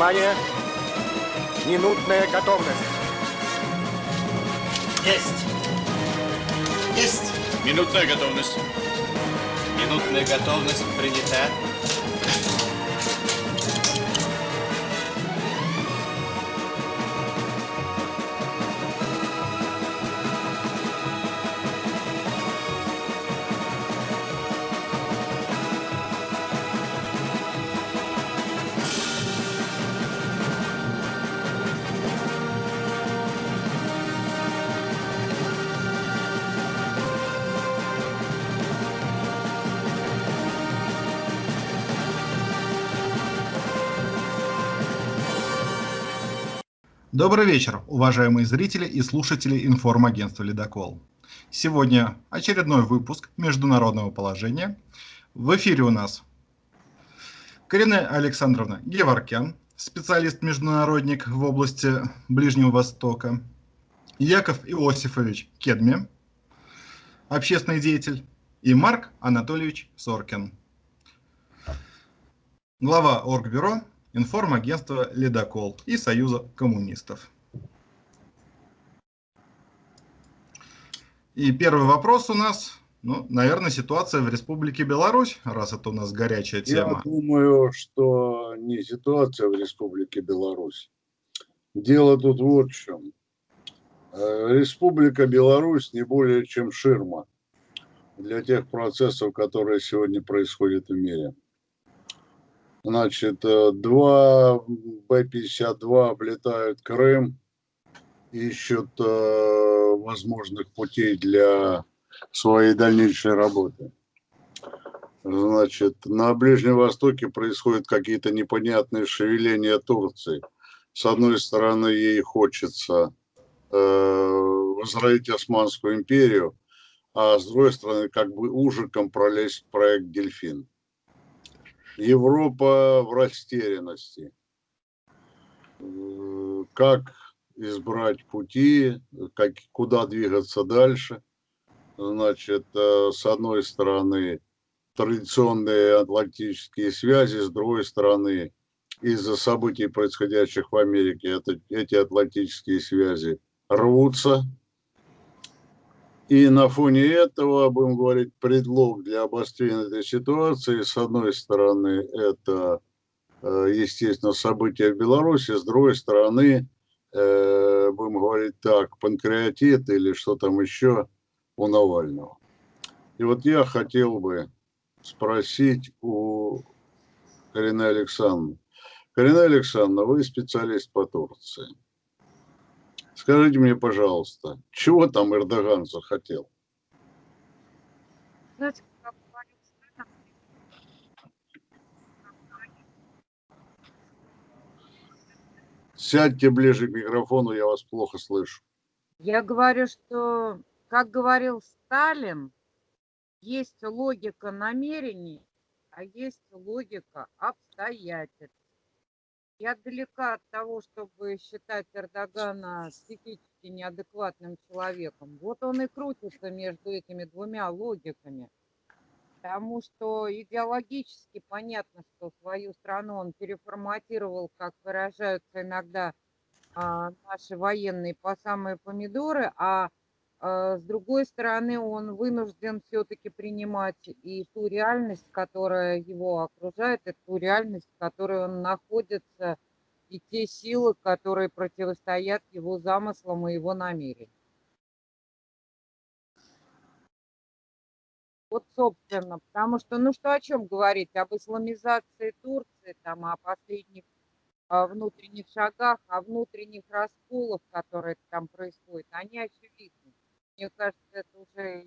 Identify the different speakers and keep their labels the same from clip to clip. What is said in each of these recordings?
Speaker 1: Внимание! Минутная готовность.
Speaker 2: Есть. Есть.
Speaker 3: Минутная готовность.
Speaker 2: Минутная готовность принята.
Speaker 4: Добрый вечер, уважаемые зрители и слушатели информагентства «Ледокол». Сегодня очередной выпуск международного положения. В эфире у нас Карина Александровна Геворкян, специалист-международник в области Ближнего Востока, Яков Иосифович Кедми, общественный деятель, и Марк Анатольевич Соркин, глава Оргбюро информагентства «Ледокол» и Союза коммунистов. И первый вопрос у нас, ну, наверное, ситуация в Республике Беларусь, раз это у нас горячая тема.
Speaker 5: Я думаю, что не ситуация в Республике Беларусь. Дело тут вот в чем. Э, Республика Беларусь не более чем ширма для тех процессов, которые сегодня происходят в мире. Значит, э, два Б-52 облетают Крым, ищут э, возможных путей для своей дальнейшей работы. Значит, на Ближнем Востоке происходят какие-то непонятные шевеления Турции. С одной стороны, ей хочется э, возродить Османскую империю, а с другой стороны, как бы ужиком пролезть в проект «Дельфин». Европа в растерянности. Э, как избрать пути, как, куда двигаться дальше. Значит, э, с одной стороны, традиционные атлантические связи, с другой стороны, из-за событий, происходящих в Америке, это, эти атлантические связи рвутся, и на фоне этого, будем говорить, предлог для обострения этой ситуации, с одной стороны, это, э, естественно, события в Беларуси, с другой стороны, э, будем говорить так, панкреатит или что там еще у Навального. И вот я хотел бы спросить у Карины Александровны. Карина Александровна, вы специалист по Турции. Скажите мне, пожалуйста, чего там Эрдоган захотел? Сядьте ближе к микрофону, я вас плохо слышу.
Speaker 6: Я говорю, что, как говорил Сталин, есть логика намерений, а есть логика обстоятельств. Я далека от того, чтобы считать Эрдогана психически неадекватным человеком. Вот он и крутится между этими двумя логиками. Потому что идеологически понятно, что свою страну он переформатировал, как выражаются иногда а, наши военные, по самые помидоры, а с другой стороны, он вынужден все-таки принимать и ту реальность, которая его окружает, и ту реальность, в которой он находится, и те силы, которые противостоят его замыслам и его намерениям. Вот, собственно, потому что, ну что о чем говорить? Об исламизации Турции, там, о последних о внутренних шагах, о внутренних расколах, которые там происходят, они очевидны. Мне кажется, это уже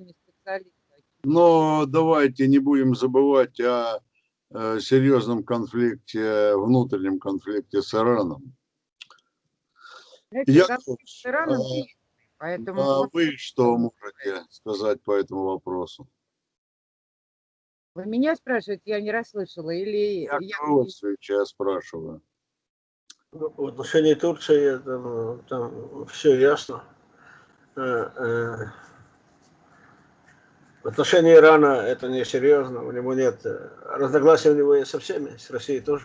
Speaker 6: не специалист.
Speaker 5: Но давайте не будем забывать о э, серьезном конфликте, внутреннем конфликте с Ираном.
Speaker 6: Знаете, Я, с Ираном а,
Speaker 5: поэтому... А вы что можете сказать по этому вопросу?
Speaker 6: Вы меня спрашиваете, я не расслышала, или...
Speaker 5: Я, я... я спрашиваю.
Speaker 7: В отношении Турции там, там все ясно. Э, э, в отношении Ирана это не серьезно, у него нет, э, разногласий у него есть со всеми, с Россией тоже.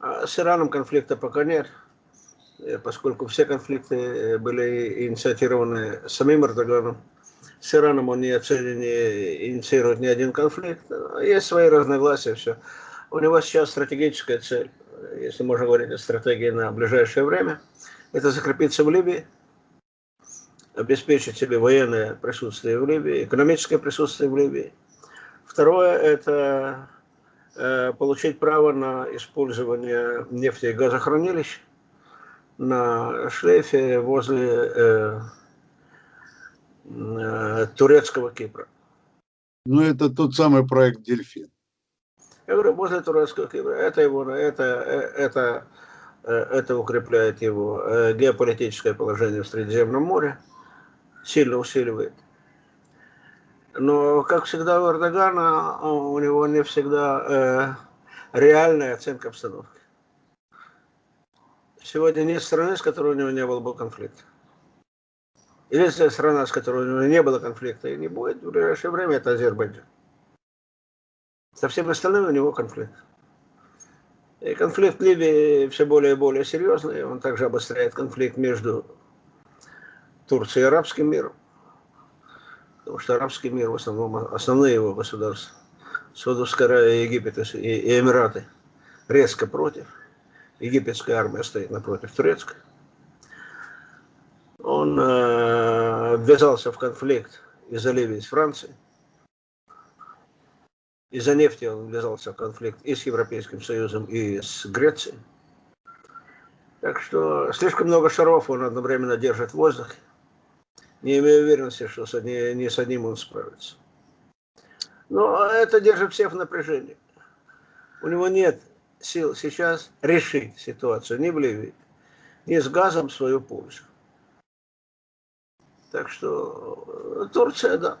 Speaker 7: А с Ираном конфликта пока нет, поскольку все конфликты были инициированы самим Эрдоганом. С Ираном он не, не инициирует ни один конфликт. Есть свои разногласия, все. У него сейчас стратегическая цель, если можно говорить о стратегии на ближайшее время, это закрепиться в Ливии, обеспечить себе военное присутствие в Ливии, экономическое присутствие в Ливии. Второе – это э, получить право на использование нефти и газохранилищ на шлейфе возле э, э, турецкого Кипра.
Speaker 5: Ну, это тот самый проект «Дельфин».
Speaker 7: Я говорю, возле турецкого Кипра. Это его, это, э, это, э, это укрепляет его геополитическое положение в Средиземном море, сильно усиливает. Но, как всегда у Эрдогана, а, у него не всегда э, реальная оценка обстановки. Сегодня нет страны, с которой у него не было бы конфликта. Единственная страна, с которой у него не было конфликта и не будет в ближайшее время, это Азербайджан. Со всеми остальными у него конфликт. И конфликт в Ливии все более и более серьезный. Он также обостряет конфликт между Турцией и арабским миром. Потому что арабский мир, в основном, основные его государства, Саудовская Аравия, Египет и и Эмираты, резко против. Египетская армия стоит напротив турецкой. Он э, ввязался в конфликт из-за Ливии с Францией. Из-за нефти он ввязался в конфликт и с Европейским Союзом, и с Грецией. Так что слишком много шаров он одновременно держит в воздухе. Не имею уверенности, что с одни- не с одним он справится. Но это держит всех в напряжении. У него нет сил сейчас решить ситуацию ни в Ливии, ни с газом свою пользу. Так что э, Турция, да.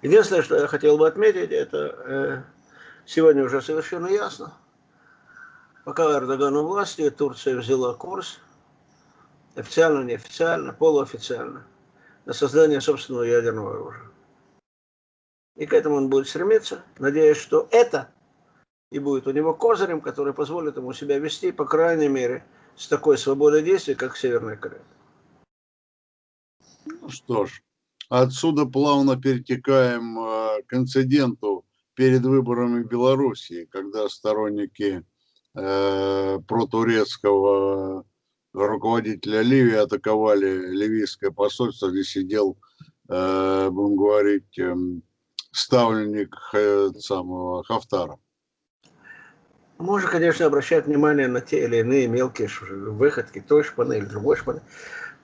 Speaker 7: Единственное, что я хотел бы отметить, это э, сегодня уже совершенно ясно. Пока Эрдоган у власти, Турция взяла курс, официально, неофициально, полуофициально, на создание собственного ядерного оружия. И к этому он будет стремиться, надеясь, что это и будет у него козырем, который позволит ему себя вести, по крайней мере, с такой свободой действий, как Северная Корея.
Speaker 5: Ну что ж, отсюда плавно перетекаем э, к инциденту перед выборами в Белоруссии, когда сторонники э, протурецкого руководителя Ливии атаковали ливийское посольство, где сидел, э, будем говорить, эм, ставленник э, самого Хафтара.
Speaker 7: Можно, конечно, обращать внимание на те или иные мелкие выходки, той шпаны другой шпаны.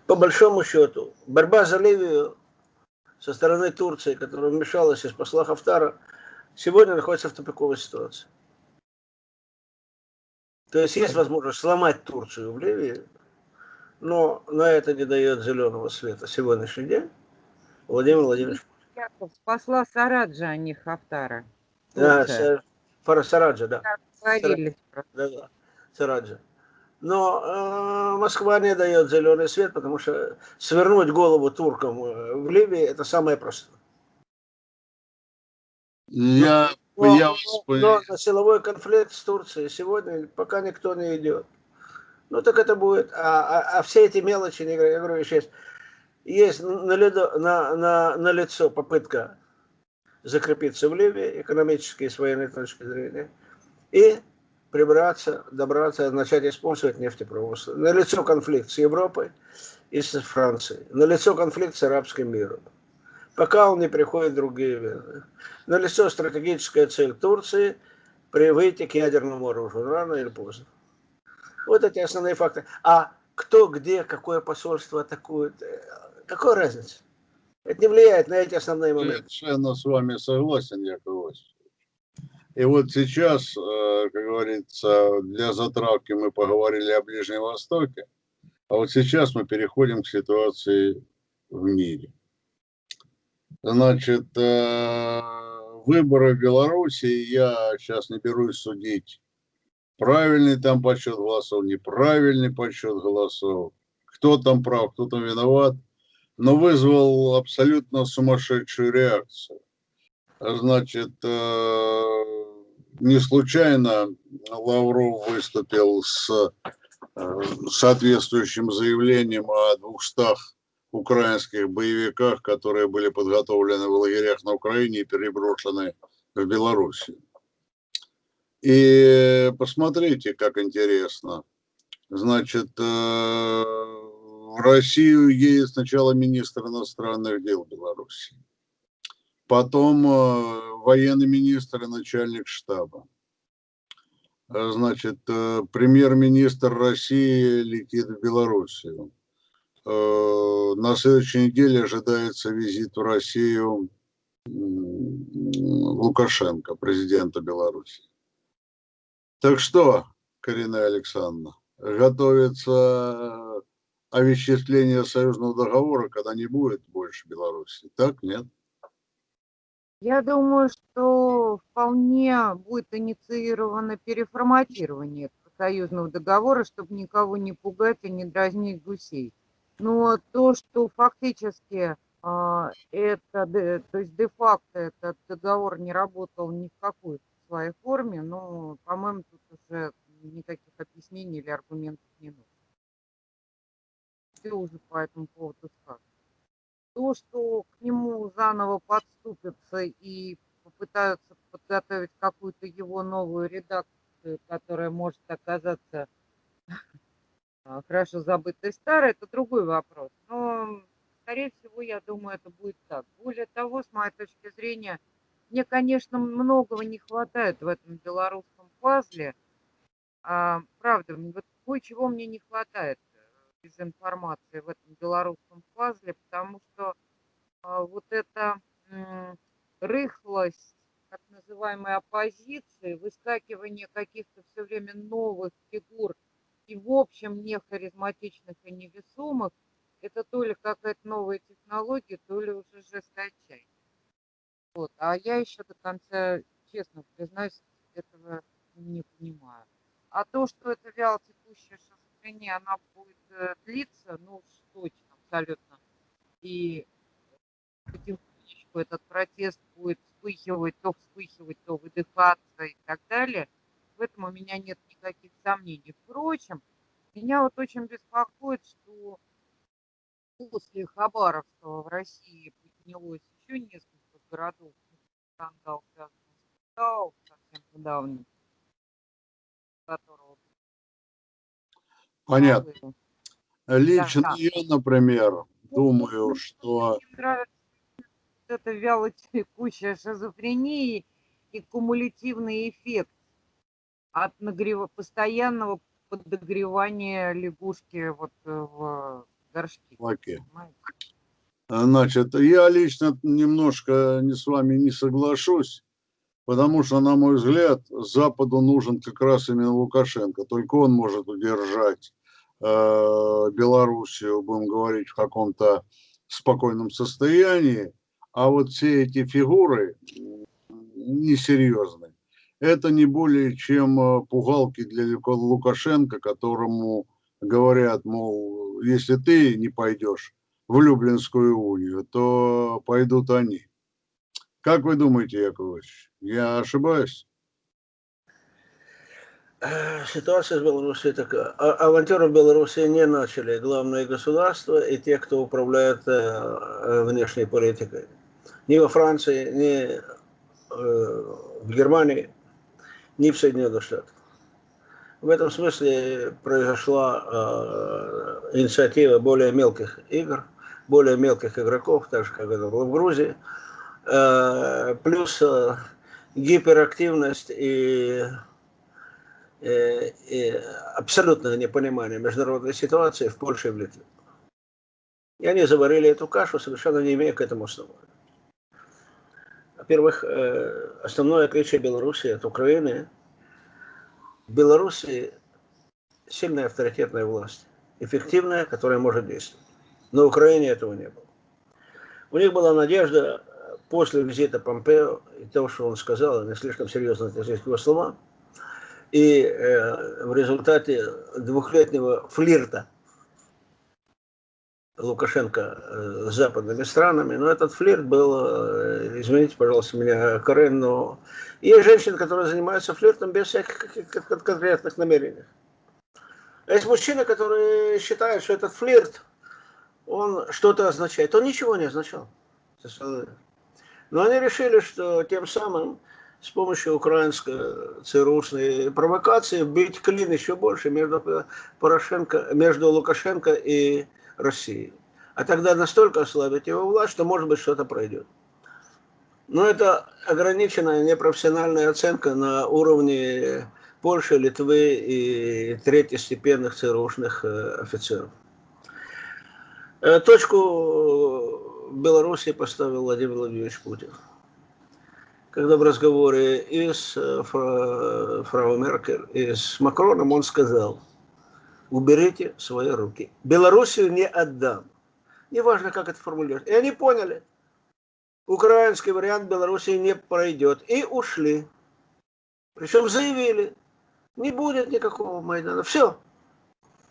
Speaker 7: По большому счету, борьба за Ливию со стороны Турции, которая вмешалась и спасла Хафтара, сегодня находится в тупиковой ситуации. То есть есть возможность сломать Турцию в Ливии, но на это не дает зеленого света сегодняшний день Владимир Владимирович
Speaker 6: Яков спасла Сараджа, а не Хафтара.
Speaker 7: Да,
Speaker 6: Турция.
Speaker 7: Са- Фарасараджа, да.
Speaker 6: Говорили.
Speaker 7: да, да, Сараджа. Но э, Москва не дает зеленый свет, потому что свернуть голову туркам э, в Ливии это самое простое.
Speaker 5: Я,
Speaker 7: Но,
Speaker 5: я
Speaker 7: но- но на силовой конфликт с Турцией сегодня пока никто не идет. Ну так это будет. А, а- а все эти мелочи, я говорю еще есть на, ледо- на, на, на лицо попытка закрепиться в Ливии экономически и с военной точки зрения и прибраться, добраться, начать использовать нефтепровод. На лицо конфликт с Европой и с Францией. На лицо конфликт с арабским миром. Пока он не приходит другие войны. На лицо стратегическая цель Турции при выйти к ядерному оружию, рано или поздно. Вот эти основные факты. А кто, где, какое посольство атакует, э, какой разница? Это не влияет на эти основные моменты.
Speaker 5: Совершенно с вами согласен, Яков. И вот сейчас, э, как говорится, для затравки мы поговорили о Ближнем Востоке, а вот сейчас мы переходим к ситуации в мире. Значит, э, выборы в Беларуси, я сейчас не берусь судить, правильный там подсчет голосов, неправильный подсчет голосов, кто там прав, кто там виноват, но вызвал абсолютно сумасшедшую реакцию. Значит, э, не случайно Лавров выступил с э, соответствующим заявлением о 200 украинских боевиках, которые были подготовлены в лагерях на Украине и переброшены в Белоруссию. И посмотрите, как интересно. Значит, э, в Россию едет сначала министр иностранных дел Беларуси, потом э, военный министр и начальник штаба. Э, значит, премьер-министр России летит в Белоруссию. На следующей неделе ожидается визит в Россию Лукашенко, президента Беларуси. Так что, Карина Александровна, готовится овеществление союзного договора, когда не будет больше Беларуси. Так, нет?
Speaker 6: Я думаю, что вполне будет инициировано переформатирование союзного договора, чтобы никого не пугать и не дразнить гусей. Но то, что фактически а, это, то есть де-факто этот договор не работал ни в какой своей форме, но, по-моему, тут уже никаких объяснений или аргументов не нужно. Все уже по этому поводу сказано. То, что к нему заново подступятся и попытаются подготовить какую-то его новую редакцию, которая может оказаться хорошо забытой старой, это другой вопрос. Но, скорее всего, я думаю, это будет так. Более того, с моей точки зрения, мне, конечно, многого не хватает в этом белорусском пазле. А, правда, вот кое-чего мне не хватает э, из информации в этом белорусском пазле, потому что а, вот эта рыхлость так называемой оппозиции, выскакивание каких-то все время новых фигур и в общем не харизматичных и невесомых, это то ли какая-то новая технология, то ли уже жесточайшая. Вот. А я еще до конца, честно признаюсь, этого не понимаю. А то, что это вяло текущая шизофрения, она будет э, длиться, ну, точно, абсолютно. И потихонечку этот протест будет вспыхивать, то вспыхивать, то выдыхаться и так далее. В этом у меня нет никаких сомнений. Впрочем, меня вот очень беспокоит, что после Хабаровского в России поднялось еще несколько городов скандал связан с Китао, совсем недавний, которого...
Speaker 5: Понятно. Лично
Speaker 6: да.
Speaker 5: я, например,
Speaker 6: Ну,
Speaker 5: думаю, что...
Speaker 6: Мне нравится это вяло текущая шизофрения и кумулятивный эффект от нагрева, постоянного подогревания лягушки вот э, в горшке.
Speaker 5: Окей.
Speaker 6: понимаете?
Speaker 5: Значит, я лично немножко не с вами не соглашусь, потому что, на мой взгляд, Западу нужен как раз именно Лукашенко. Только он может удержать э, Белоруссию, будем говорить, в каком-то спокойном состоянии. А вот все эти фигуры несерьезные. Это не более чем э, пугалки для Лукашенко, которому говорят, мол, если ты не пойдешь, в Люблинскую унию, то пойдут они. Как вы думаете, Яковлевич, я ошибаюсь?
Speaker 7: Э, Ситуация в Беларуси такая. А- Авантюру в Беларуси не начали главное государство и те, кто управляет э, э, внешней политикой. Ни во Франции, ни в Германии, ни в Соединенных Штатах. В этом смысле произошла инициатива более мелких игр, более мелких игроков, так же, как это было в Грузии, Э, плюс э, гиперактивность и, э, и абсолютное непонимание международной ситуации в Польше и в Литве. И они заварили эту кашу, совершенно не имея к этому основания. Во-первых, основное отличие Беларуси от Украины. В Беларуси сильная авторитетная власть, эффективная, которая может действовать. На Украине этого не было. У них была надежда э, после визита Помпео и того, что он сказал, не слишком серьезно относились к его словам, и э, в результате двухлетнего флирта Лукашенко э, с западными странами, но этот флирт был, э, извините, пожалуйста, меня, Карен, но есть женщины, которые занимаются флиртом без всяких конкретных намерений. Есть мужчины, которые считают, что этот флирт, он что-то означает. Он ничего не означал. Но они решили, что тем самым с помощью украинской ЦРУшной провокации бить клин еще больше между, Порошенко, между Лукашенко и Россией. А тогда настолько ослабить его власть, что может быть что-то пройдет. Но это ограниченная непрофессиональная оценка на уровне Польши, Литвы и третьестепенных ЦРУшных э, офицеров. Э, точку в Беларуси поставил Владимир Владимирович Путин. Когда в разговоре и с э, фрау Меркель, и с Макроном он сказал, уберите свои руки. Белоруссию не отдам. Неважно, как это формулируется. И они поняли. Украинский вариант Белоруссии не пройдет. И ушли. Причем заявили, не будет никакого Майдана. Все.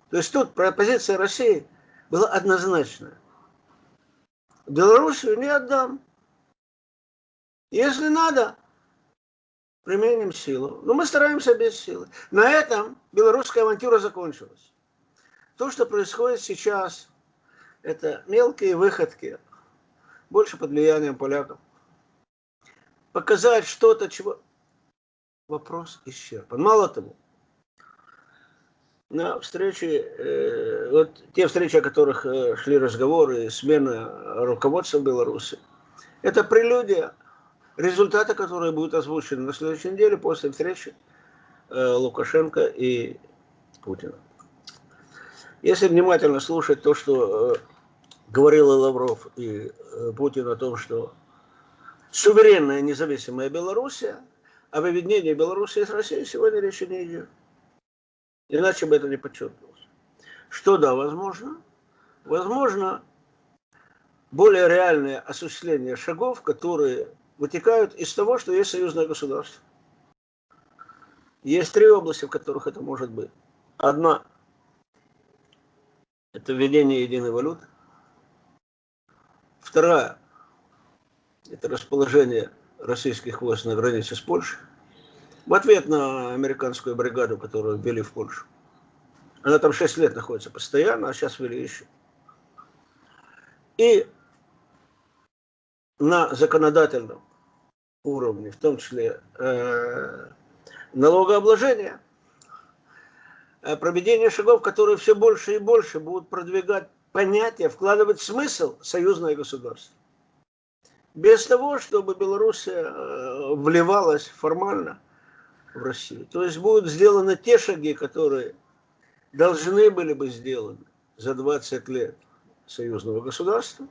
Speaker 7: То есть тут позиция России была однозначная. Белоруссию не отдам. Если надо, применим силу. Но мы стараемся без силы. На этом белорусская авантюра закончилась. То, что происходит сейчас, это мелкие выходки, больше под влиянием поляков. Показать что-то, чего вопрос исчерпан. Мало того, на встрече, э, вот те встречи, о которых э, шли разговоры, смена руководства Беларуси, это прелюдия, результаты, которые будут озвучены на следующей неделе после встречи э, Лукашенко и Путина. Если внимательно слушать то, что говорил и Лавров, и Путин о том, что суверенная независимая Белоруссия, об объединении Белоруссии с Россией сегодня речи не идет. Иначе бы это не подчеркнулось. Что да, возможно? Возможно, более реальное осуществление шагов, которые вытекают из того, что есть союзное государство. Есть три области, в которых это может быть. Одна – это введение единой валюты. Вторая – это расположение российских войск на границе с Польшей в ответ на американскую бригаду, которую ввели в Польшу. Она там 6 лет находится постоянно, а сейчас ввели еще. И на законодательном уровне, в том числе э, налогообложения, э, проведение шагов, которые все больше и больше будут продвигать понятие, вкладывать смысл союзное государство. Без того, чтобы Белоруссия э, вливалась формально в Россию. То есть будут сделаны те шаги, которые должны были бы сделаны за 20 лет союзного государства.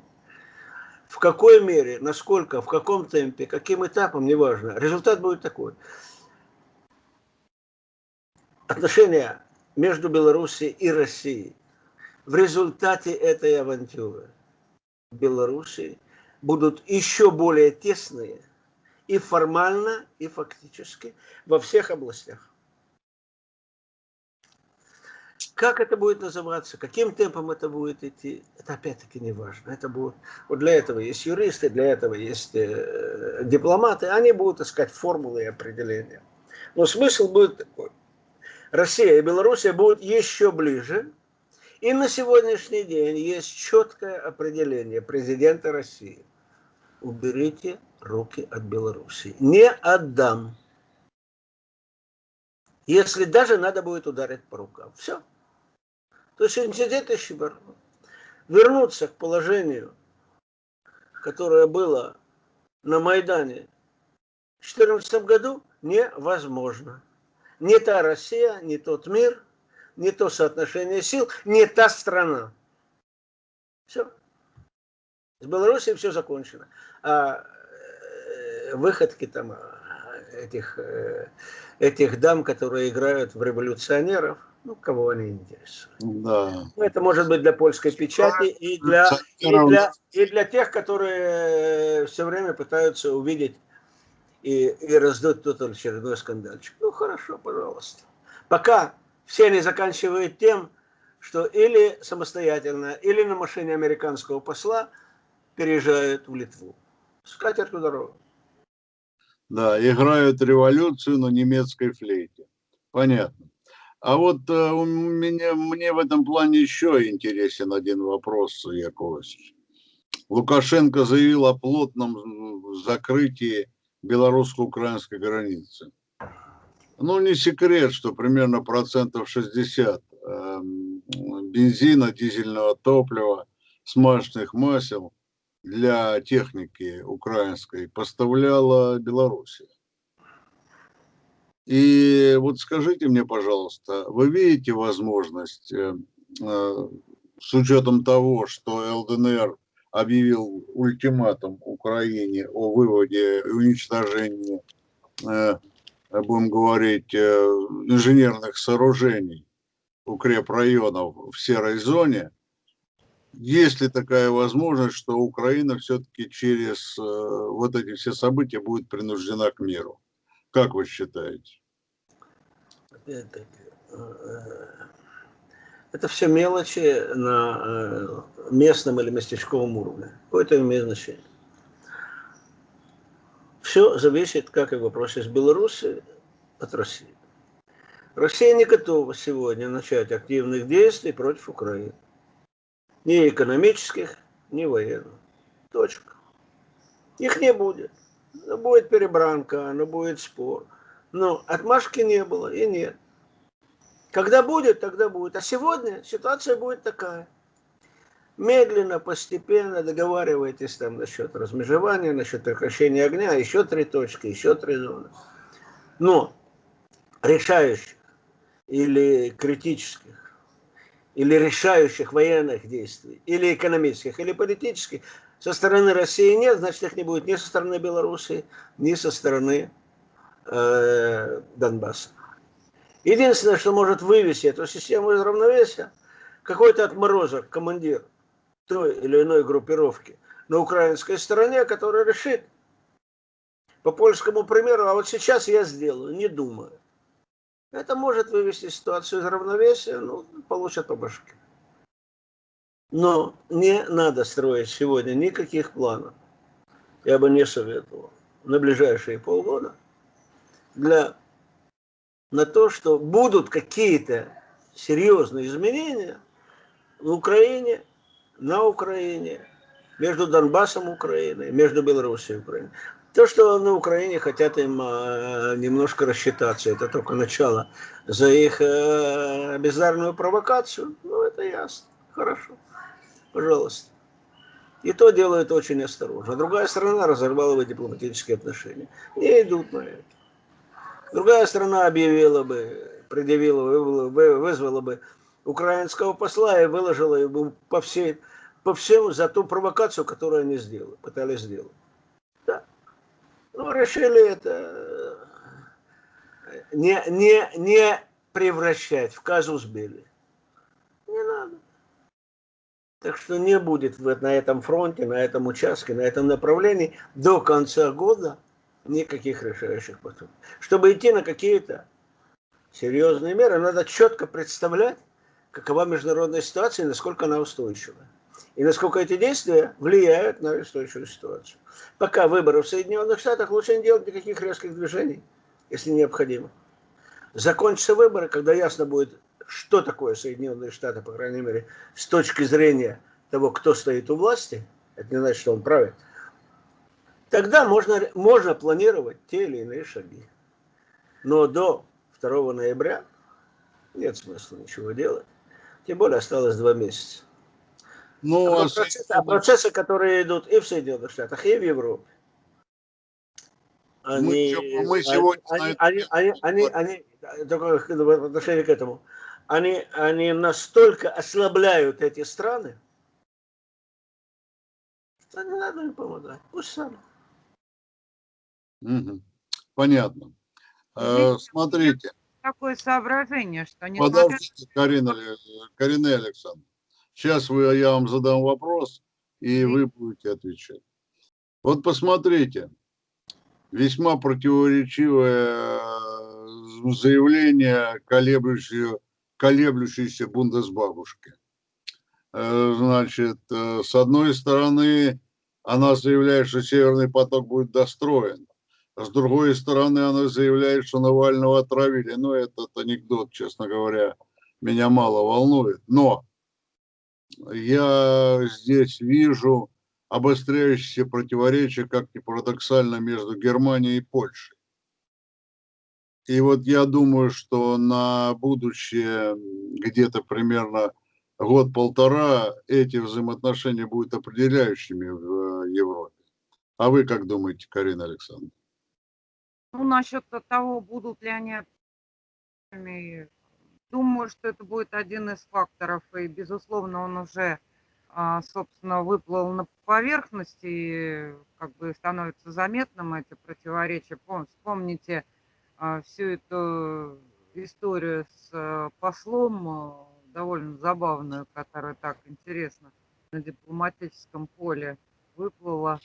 Speaker 7: В какой мере, насколько, в каком темпе, каким этапом, неважно. Результат будет такой. Отношения между Белоруссией и Россией в результате этой авантюры Белоруссии будут еще более тесные и формально, и фактически во всех областях. Как это будет называться, каким темпом это будет идти, это опять-таки не важно. Это будет, вот для этого есть юристы, для этого есть э, дипломаты, они будут искать формулы и определения. Но смысл будет такой. Россия и Белоруссия будут еще ближе, и на сегодняшний день есть четкое определение президента России. Уберите руки от Белоруссии. Не отдам. Если даже надо будет ударить по рукам. Все. То есть инцидент Ищебар вернуться к положению, которое было на Майдане в 2014 году, невозможно. Не та Россия, не тот мир, не то соотношение сил, не та страна. Все. С Белоруссией все закончено. А выходки там а, этих, э, этих дам, которые играют в революционеров, ну, кого они интересуют. Да. Ну, это может быть для польской печати и для, и для, и для тех, которые все время пытаются увидеть и, и раздуть тут очередной скандальчик. Ну, хорошо, пожалуйста. Пока все они заканчивают тем, что или самостоятельно, или на машине американского посла переезжают в Литву. С катертью дорогу.
Speaker 5: Да, играют революцию на немецкой флейте. Понятно. А вот э, у меня, мне в этом плане еще интересен один вопрос, Яковлевич. Лукашенко заявил о плотном закрытии белорусско-украинской границы. Ну, не секрет, что примерно процентов 60 э, бензина, дизельного топлива, смазочных масел для техники украинской поставляла Белоруссия. И вот скажите мне, пожалуйста, вы видите возможность, э, э, с учетом того, что ЛДНР объявил ультиматум Украине о выводе и уничтожении, э, будем говорить, инженерных сооружений укрепрайонов в серой зоне, есть ли такая возможность, что Украина все-таки через вот эти все события будет принуждена к миру? Как вы считаете?
Speaker 7: Опять-таки, это все мелочи на э, местном или местечковом уровне. Какое-то имеет значение. Все зависит, как и в вопросе с Беларуси, от России. Россия не готова сегодня начать активных действий против Украины. Ни экономических, ни военных. Точка. Их не будет. Но будет перебранка, но будет спор. Но отмашки не было и нет. Когда будет, тогда будет. А сегодня ситуация будет такая. Медленно, постепенно договаривайтесь там насчет размежевания, насчет прекращения огня, еще три точки, еще три зоны. Но решающих или критических, или решающих военных действий, или экономических, или политических со стороны России нет, значит их не будет ни со стороны Беларуси, ни со стороны э, Донбасса. Единственное, что может вывести эту систему из равновесия, какой-то отморозок, командир той или иной группировки на украинской стороне, который решит по польскому примеру, а вот сейчас я сделаю, не думаю. Это может вывести ситуацию из равновесия, ну, получат по башке. Но не надо строить сегодня никаких планов. Я бы не советовал на ближайшие полгода для, на то, что будут какие-то серьезные изменения в Украине, на Украине, между Донбассом Украины, между Белоруссией и Украиной. То, что на Украине хотят им э, немножко рассчитаться, это только начало за их э, бездарную провокацию, ну это ясно, хорошо пожалуйста. И то делают очень осторожно. Другая страна разорвала бы дипломатические отношения. Не идут на это. Другая страна объявила бы, предъявила, вызвала бы украинского посла и выложила ему по, всей, по всему за ту провокацию, которую они сделали, пытались сделать. Ну, решили это не, не, не превращать в казус бели. Не надо. Так что не будет на этом фронте, на этом участке, на этом направлении до конца года никаких решающих поступков. Чтобы идти на какие-то серьезные меры, надо четко представлять, какова международная ситуация и насколько она устойчива. И насколько эти действия влияют на устойчивую ситуацию. Пока выборы в Соединенных Штатах лучше не делать никаких резких движений, если необходимо. Закончатся выборы, когда ясно будет, что такое Соединенные Штаты, по крайней мере, с точки зрения того, кто стоит у власти, это не значит, что он правит, тогда можно, можно планировать те или иные шаги. Но до 2 ноября нет смысла ничего делать. Тем более осталось два месяца. Ну, а, а процессы, а процессы, которые идут и в Соединенных Штатах, и в Европе, они, мы, мы сегодня они, они, они, они, они, только в отношении к этому, они, они настолько ослабляют эти страны, что не надо им помогать. Пусть сами.
Speaker 5: Угу. Понятно. Э, смотрите.
Speaker 6: Такое соображение, что не
Speaker 5: Подождите, Карина, Карина Александровна. Сейчас вы, я вам задам вопрос, и вы будете отвечать. Вот посмотрите, весьма противоречивое заявление, колеблющее колеблющейся бундесбабушке. Э, Значит, э, с одной стороны, она заявляет, что Северный поток будет достроен. С другой стороны, она заявляет, что Навального отравили. Ну, этот анекдот, честно говоря, меня мало волнует. Но я здесь вижу обостряющиеся противоречия, как ни парадоксально, между Германией и Польшей. И вот я думаю, что на будущее где-то примерно год-полтора эти взаимоотношения будут определяющими в э, Европе. А вы как думаете, Карина Александровна?
Speaker 6: Ну, насчет того, будут ли они думаю, что это будет один из факторов, и, безусловно, он уже, а, собственно, выплыл на поверхность, и как бы становится заметным эти противоречия. Пом- Вспомните а, всю эту историю с э, послом, довольно забавную, которая так интересно на дипломатическом поле выплыла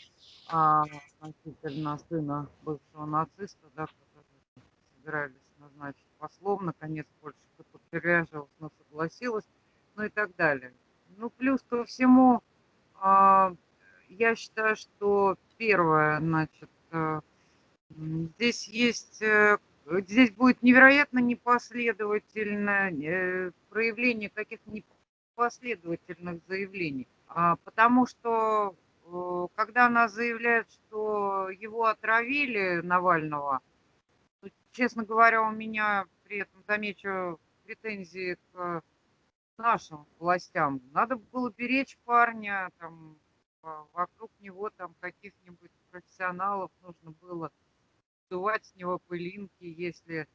Speaker 6: а, относительно сына бывшего нациста, да, собирались назначить послом, наконец Польша поддерживалась, но согласилась, ну и так далее. Ну, плюс ко всему, а, я считаю, что первое, значит, э, здесь есть, э, здесь будет невероятно непоследовательное э, проявление каких-то непоследовательных заявлений, А, потому что когда она заявляет, что его отравили, Навального, честно говоря, у меня при этом, замечу, претензии к нашим властям. Надо было беречь парня, там, во- вокруг него там каких-нибудь профессионалов нужно было сдувать с него пылинки, если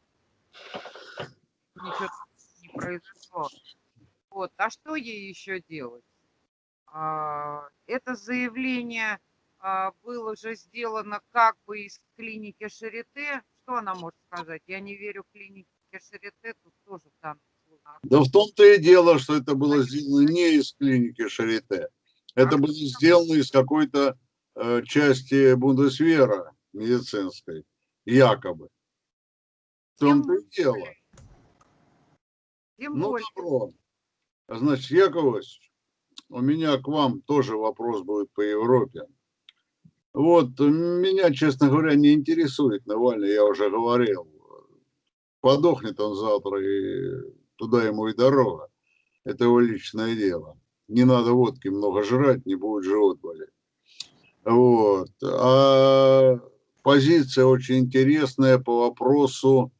Speaker 6: ничего не произошло. Вот. А что ей еще делать? А, Это заявление а, было уже сделано как бы из клиники Шарите. Что она может сказать? Я не верю клинике Шарите, тут тоже в данном случае.
Speaker 5: Да в том-то и дело, что это было сделано не из клиники Шарите. Это было сделано из какой-то э, части Бундесвера медицинской, якобы. В том-то и дело.
Speaker 6: Тем
Speaker 5: Ну,
Speaker 6: более.
Speaker 5: добро. Значит, Яковлевич, у меня к вам тоже вопрос будет по Европе. Вот, меня, честно говоря, не интересует Навальный, я уже говорил. Подохнет он завтра, и туда ему и дорога. Это его личное дело. Не надо водки много жрать, не будет живот болеть. Вот. А позиция очень интересная по вопросу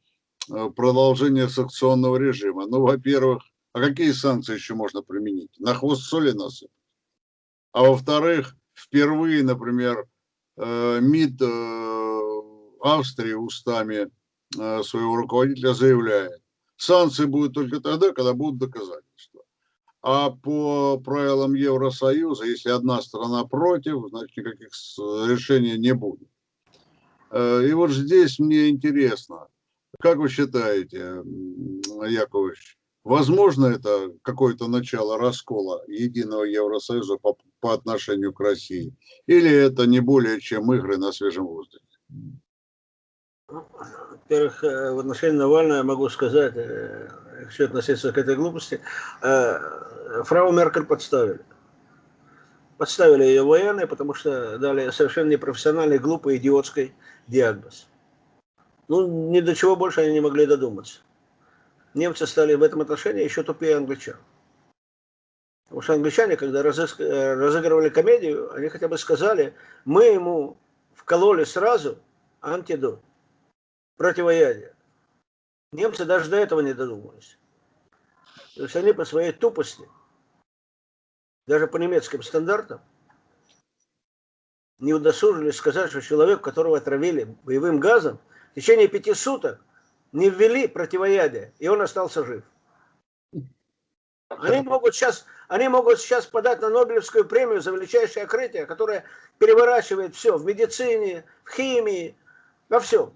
Speaker 5: э, продолжения санкционного режима. Ну, во-первых, а какие санкции еще можно применить? На хвост соли насыпать. А во-вторых, впервые, например, э, МИД э, Австрии устами э, своего руководителя заявляет, санкции будут только тогда, когда будут доказательства. А по правилам Евросоюза, если одна страна против, значит никаких решений не будет. Э, И вот здесь мне интересно, как вы считаете, Яковлевич, возможно это какое-то начало раскола единого Евросоюза по, по отношению к России? Или это не более чем игры на свежем воздухе?
Speaker 7: Во-первых, э, в отношении Навального я могу сказать, э, если относиться к этой глупости, э, фрау Меркель подставили. Подставили ее военные, потому что дали совершенно непрофессиональный, глупый, идиотский диагноз. Ну, ни до чего больше они не могли додуматься. Немцы стали в этом отношении еще тупее англичан. Потому что англичане, когда разыгрывали комедию, они хотя бы сказали, мы ему вкололи сразу антидот противоядие. Немцы даже до этого не додумались. То есть они по своей тупости, даже по немецким стандартам, не удосужились сказать, что человек, которого отравили боевым газом, в течение пяти суток не ввели противоядие, и он остался жив. Они могут сейчас, они могут сейчас подать на Нобелевскую премию за величайшее открытие, которое переворачивает все в медицине, в химии, во всем.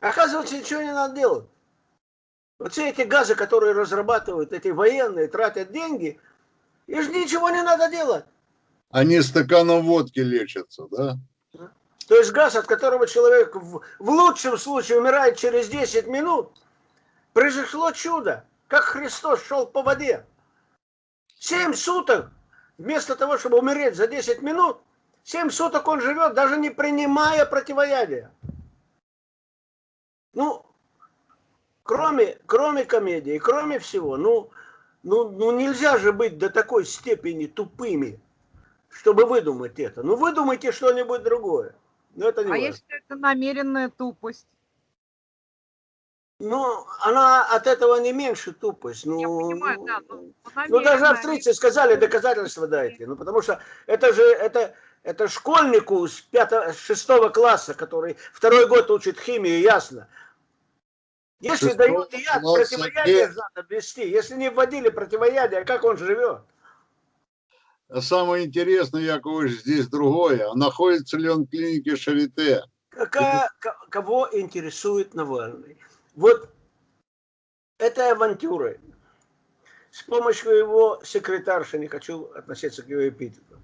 Speaker 7: Оказывается, ничего не надо делать. Вот все эти газы, которые разрабатывают эти военные, тратят деньги, и же ничего не надо делать.
Speaker 5: Они стаканом водки лечатся, да?
Speaker 7: То есть газ, от которого человек в, в лучшем случае умирает через 10 минут, произошло чудо. как Христос шел по воде. Семь суток, вместо того, чтобы умереть за 10 минут, семь суток он живет, даже не принимая противоядия. Ну, кроме, кроме комедии, кроме всего, ну, ну, ну нельзя же быть до такой степени тупыми, чтобы выдумать это. Ну выдумайте что-нибудь другое. Но это не
Speaker 6: А
Speaker 7: важно.
Speaker 6: я считаю, это намеренная тупость.
Speaker 7: Ну, она от этого не меньше тупость. Ну,
Speaker 6: Я понимаю, да, но
Speaker 7: ну, ну, даже австрийцы сказали, доказательства дайте. Ну, потому что это же, это, это школьнику с, пятого, с шестого класса, который второй год учит химию, ясно. Если
Speaker 5: Шестого
Speaker 7: дают яд, противоядие надо ввести. Если не вводили противоядие, как он живет?
Speaker 5: А Самое интересное, Яковлевич, здесь другое. Находится ли он в клинике Шарите?
Speaker 7: Какая, ко- кого интересует Навальный? Вот этой авантюрой с помощью его секретарши, не хочу относиться к его эпитету,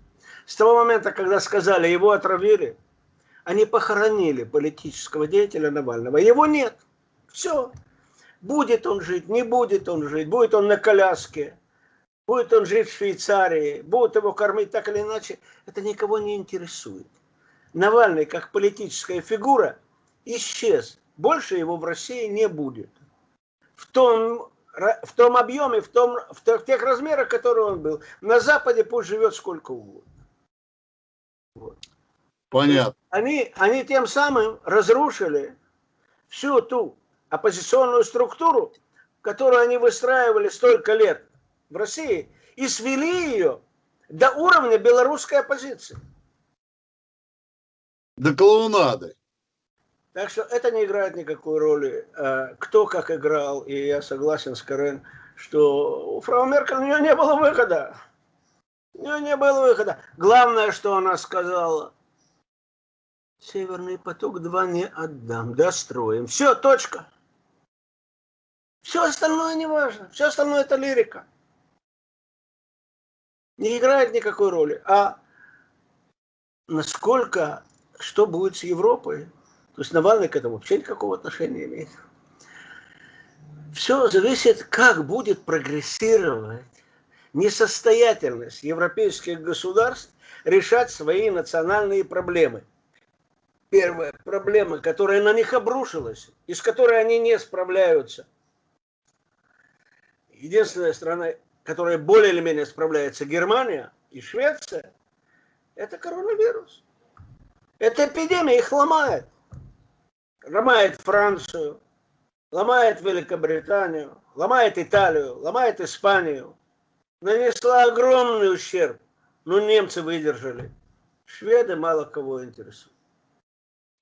Speaker 7: с того момента, когда сказали, его отравили, они похоронили политического деятеля Навального. Его нет. Все. Будет он жить, не будет он жить, будет он на коляске, будет он жить в Швейцарии, будут его кормить так или иначе, это никого не интересует. Навальный как политическая фигура исчез. Больше его в России не будет. В том, в том объеме, в, том, в те- в тех размерах, которые он был. На Западе пусть живет сколько угодно.
Speaker 5: Понятно.
Speaker 7: Они, они тем самым разрушили всю ту оппозиционную структуру, которую они выстраивали столько лет в России, и свели ее до уровня белорусской оппозиции.
Speaker 5: До клоунады.
Speaker 7: Так что это не играет никакой роли, э, кто как играл, и я согласен с Карен, что у фрау Меркель у нее не было выхода. У нее не было выхода. Главное, что она сказала, Северный поток-2 не отдам, достроим. Все, точка. Все остальное не важно. Все остальное это лирика. Не играет никакой роли. А насколько, что будет с Европой? То есть Навальный к этому вообще никакого отношения не имеет. Все зависит, как будет прогрессировать несостоятельность европейских государств решать свои национальные проблемы. Первая проблема, которая на них обрушилась, и с которой они не справляются. Единственная страна, которая более или менее справляется, Германия и Швеция, это коронавирус. Эта эпидемия их ломает. Ломает Францию, ломает Великобританию, ломает Италию, ломает Испанию. Нанесла огромный ущерб. Но немцы выдержали. Шведы мало кого интересуют.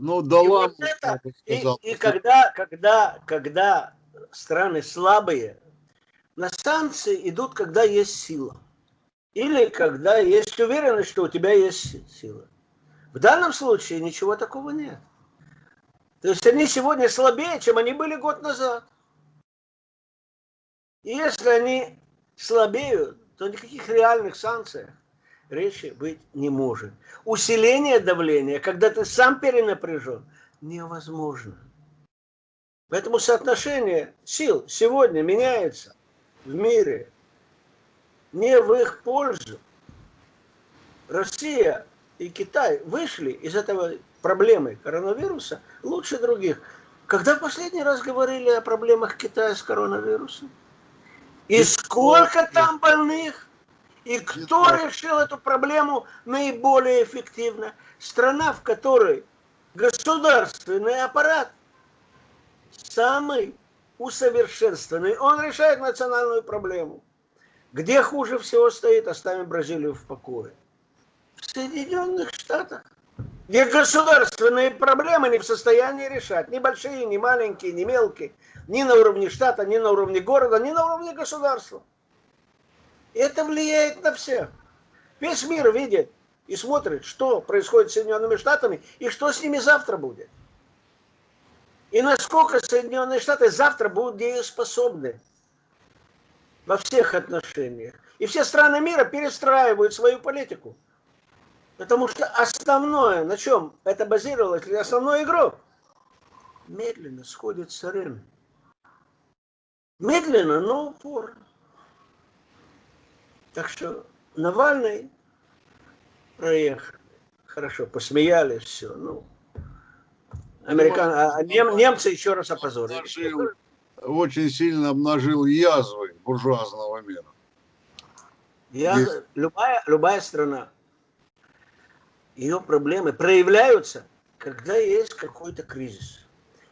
Speaker 5: Ну, да
Speaker 7: И
Speaker 5: ладно,
Speaker 7: вот это, И, и когда, когда, когда страны слабые, на санкции идут, когда есть сила. Или когда есть уверенность, что у тебя есть сила. В данном случае ничего такого нет. То есть они сегодня слабее, чем они были год назад. И если они слабеют, то никаких реальных санкций речи быть не может. Усиление давления, когда ты сам перенапряжен, невозможно. Поэтому соотношение сил сегодня меняется в мире не в их пользу. Россия и Китай вышли из этого проблемы коронавируса лучше других. Когда в последний раз говорили о проблемах Китая с коронавирусом? И сколько там больных? И кто решил эту проблему наиболее эффективно? Страна, в которой государственный аппарат самый усовершенствованный. Он решает национальную проблему. Где хуже всего стоит, оставим Бразилию в покое. В Соединенных Штатах. Где государственные проблемы не в состоянии решать. Ни большие, ни маленькие, ни мелкие. Ни на уровне штата, ни на уровне города, ни на уровне государства. И это влияет на всех. Весь мир видит и смотрит, что происходит с Соединенными Штатами и что с ними завтра будет. И насколько Соединенные Штаты завтра будут дееспособны во всех отношениях. И все страны мира перестраивают свою политику. Потому что основное, на чем это базировалось, или основной игрок, медленно сходит с арены. Медленно, но упорно. Так что Навальный проехал. Хорошо, посмеялись, все. Ну, американ... а нем- немцы еще раз опозорили.
Speaker 5: Обнажил, очень сильно обнажил язвы буржуазного мира.
Speaker 7: Я,
Speaker 5: Есть.
Speaker 7: любая, любая страна, ее проблемы проявляются, когда есть какой-то кризис.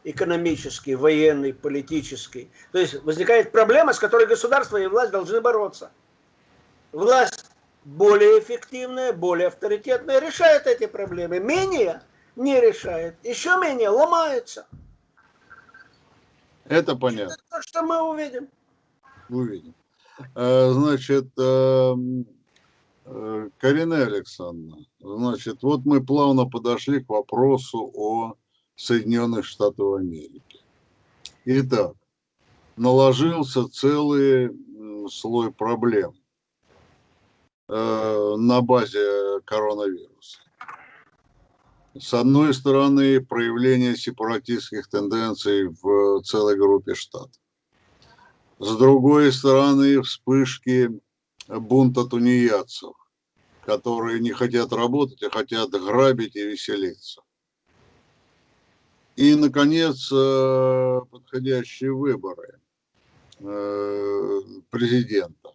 Speaker 7: Экономический, военный, политический. То есть возникает проблема, с которой государство и власть должны бороться. Власть более эффективная, более авторитетная решает эти проблемы. Менее не решает. Еще менее ломается.
Speaker 5: Это понятно.
Speaker 7: Это то, что мы увидим.
Speaker 5: Увидим. Э, Значит, эм, э, Карина Александровна, значит, вот мы плавно подошли к вопросу о Соединенных Штатах Америки. Итак, наложился целый слой проблем э, на базе коронавируса. С одной стороны, проявление сепаратистских тенденций в целой группе штатов. С другой стороны, вспышки бунта тунеядцев, которые не хотят работать, а хотят грабить и веселиться. И, наконец, э, подходящие выборы э, президента.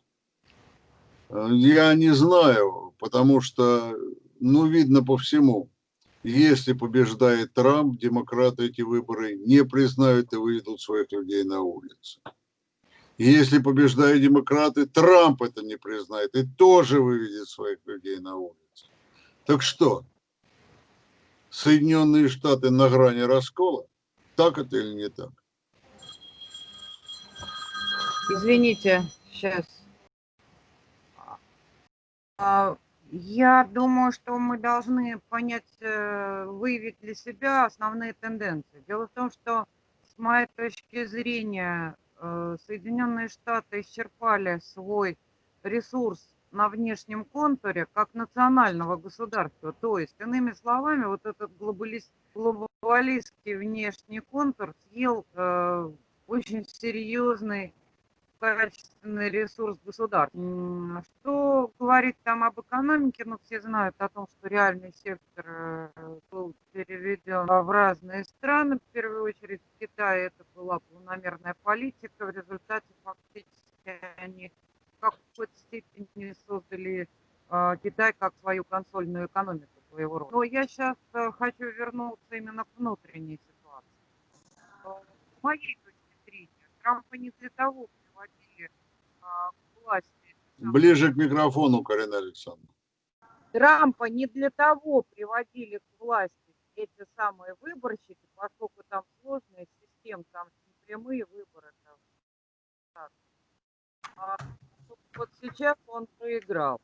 Speaker 5: Э, Я не знаю, потому что, ну, видно по всему, если побеждает Трамп, демократы эти выборы не признают и выведут своих людей на улицы. Если побеждают демократы, Трамп это не признает и тоже выведет своих людей на улицы. Так что, Соединенные Штаты на грани раскола? Так это или не так?
Speaker 6: Извините, сейчас. Я думаю, что мы должны понять, э, выявить для себя основные тенденции. Дело в том, что с моей точки зрения э, Соединенные Штаты исчерпали свой ресурс на внешнем контуре как национального государства. То есть, иными словами, вот этот глобалист, глобалистский внешний контур съел э, очень серьезный качественный ресурс государства. Что говорить там об экономике, ну, все знают о том, что реальный сектор э, был переведен в разные страны, в первую очередь в Китае это была планомерная политика, в результате фактически они в какой-то степени создали э, Китай как свою консольную экономику своего рода. Но я сейчас хочу вернуться именно к внутренней ситуации. Э, С моей точки зрения, Трампа не для того к власти.
Speaker 5: Ближе к микрофону, Карина Александровна.
Speaker 6: Трампа не для того приводили к власти эти самые выборщики, поскольку там сложная система, там непрямые выборы. Там. Так. А, вот сейчас он проиграл.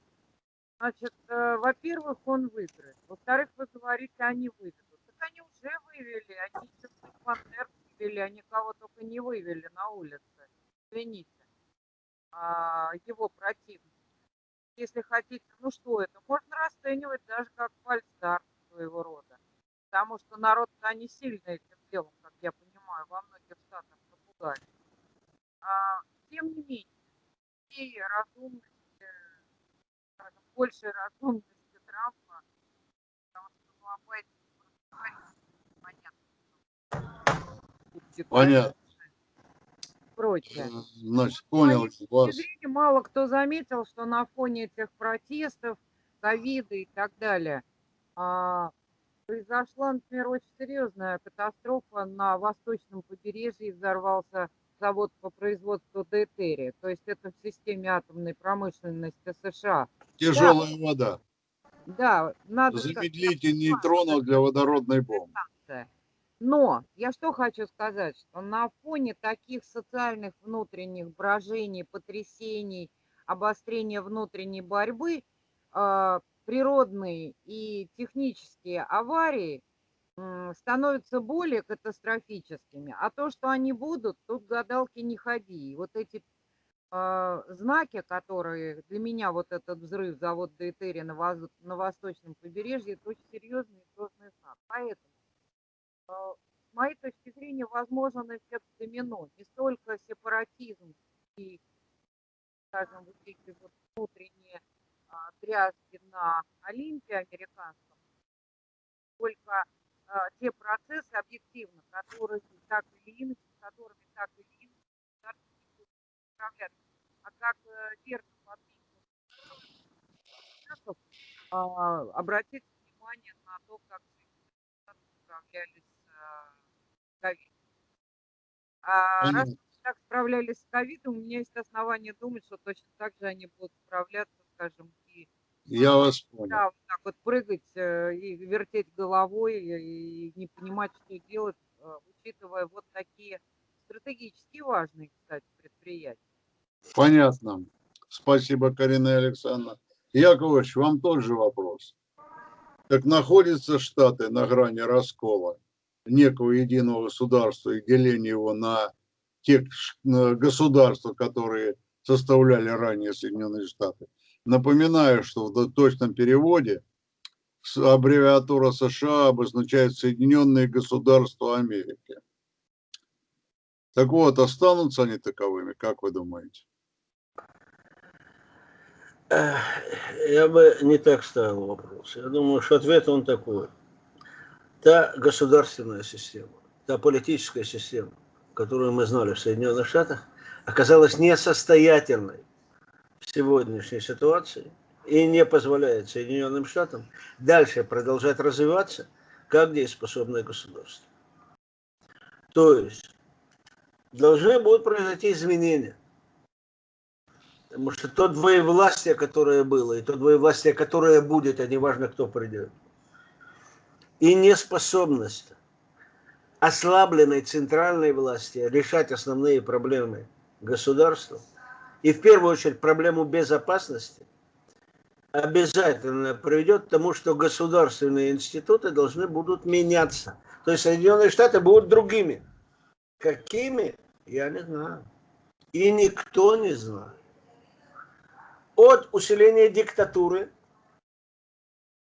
Speaker 6: Значит, э, во-первых, он выиграет. Во-вторых, вы говорите, они выведут. Так они уже вывели, они пантер вывели, они кого только не вывели на улице. Извините. А, его противники. Если хотите, ну что это, можно расценивать даже как фальстарт своего рода. Потому что народ-то не сильно этим делом, как я понимаю, во многих штатах напугали. А, тем не менее, и разумности, скажем, большей разумности Трампа, потому что ну, об этом понятно.
Speaker 5: Понятно.
Speaker 6: Прочее.
Speaker 5: Значит,
Speaker 6: С моей
Speaker 5: понял вас.
Speaker 6: зрения, мало кто заметил, что на фоне этих протестов, ковида и так далее, а, произошла, например, очень серьезная катастрофа на восточном побережье, взорвался завод по производству дейтерия, то есть это в системе атомной промышленности США.
Speaker 5: Тяжелая вода.
Speaker 6: Да, надо...
Speaker 5: Замедлитель нейтронов для водородной бомбы.
Speaker 6: Но я что хочу сказать, что на фоне таких социальных внутренних брожений, потрясений, обострения внутренней борьбы, а, природные и технические аварии становятся более катастрофическими. А то, что они будут, тут гадалки не ходи. И вот эти а, знаки, которые для меня вот этот взрыв завода Дейтерия на, воз- на восточном побережье, это очень серьезный и сложный знак. Поэтому моей точки зрения, возможен эффект домино. Не столько сепаратизм и, скажем, вот эти вот внутренние а, тряски на Олимпе американском, сколько а, те процессы объективно, которые так или иначе, которыми так или иначе справляться. А как э, верно подметил Чехов, а, обратите внимание на то, как справлялись с ковидом. А раз они так справлялись с ковидом, у меня есть основания думать, что точно так же они будут справляться, скажем, и
Speaker 5: Я вас понял.
Speaker 6: да, вот так вот прыгать э, и вертеть головой и не понимать, что делать, э, учитывая вот такие стратегически важные, кстати, предприятия.
Speaker 5: Понятно. Спасибо, Карина Александровна. Яковлевич, вам тот же вопрос. Так находятся Штаты на грани раскола некого единого государства и деления его на те государства, которые составляли ранее Соединенные Штаты. Напоминаю, что в точном переводе аббревиатура США обозначает Соединенные Государства Америки. Так вот, останутся они таковыми, как вы думаете?
Speaker 7: Я бы не так ставил вопрос. Я думаю, что ответ он такой. Та государственная система, та политическая система, которую мы знали в Соединенных Штатах, оказалась несостоятельной в сегодняшней ситуации и не позволяет Соединенным Штатам дальше продолжать развиваться как дееспособное государство. То есть должны будут произойти изменения. Потому что то двоевластие, которое было, и то двоевластие, которое будет, а не важно, кто придет, и неспособность ослабленной центральной власти решать основные проблемы государства, и в первую очередь проблему безопасности, обязательно приведет к тому, что государственные институты должны будут меняться. То есть Соединенные Штаты будут другими. Какими? Я не знаю. И никто не знает от усиления диктатуры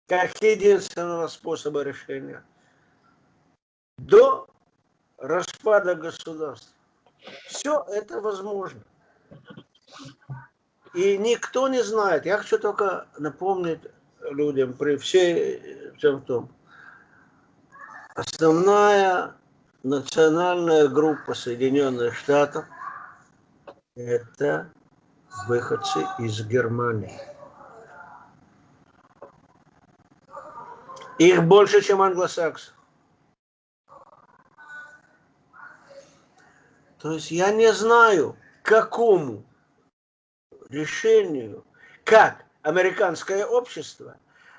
Speaker 7: как единственного способа решения до распада государства. Все это возможно. И никто не знает. Я хочу только напомнить людям при всей всем том. Основная национальная группа Соединенных Штатов это выходцы из Германии. Их больше, чем англосаксов. То есть я не знаю, какому решению, как американское общество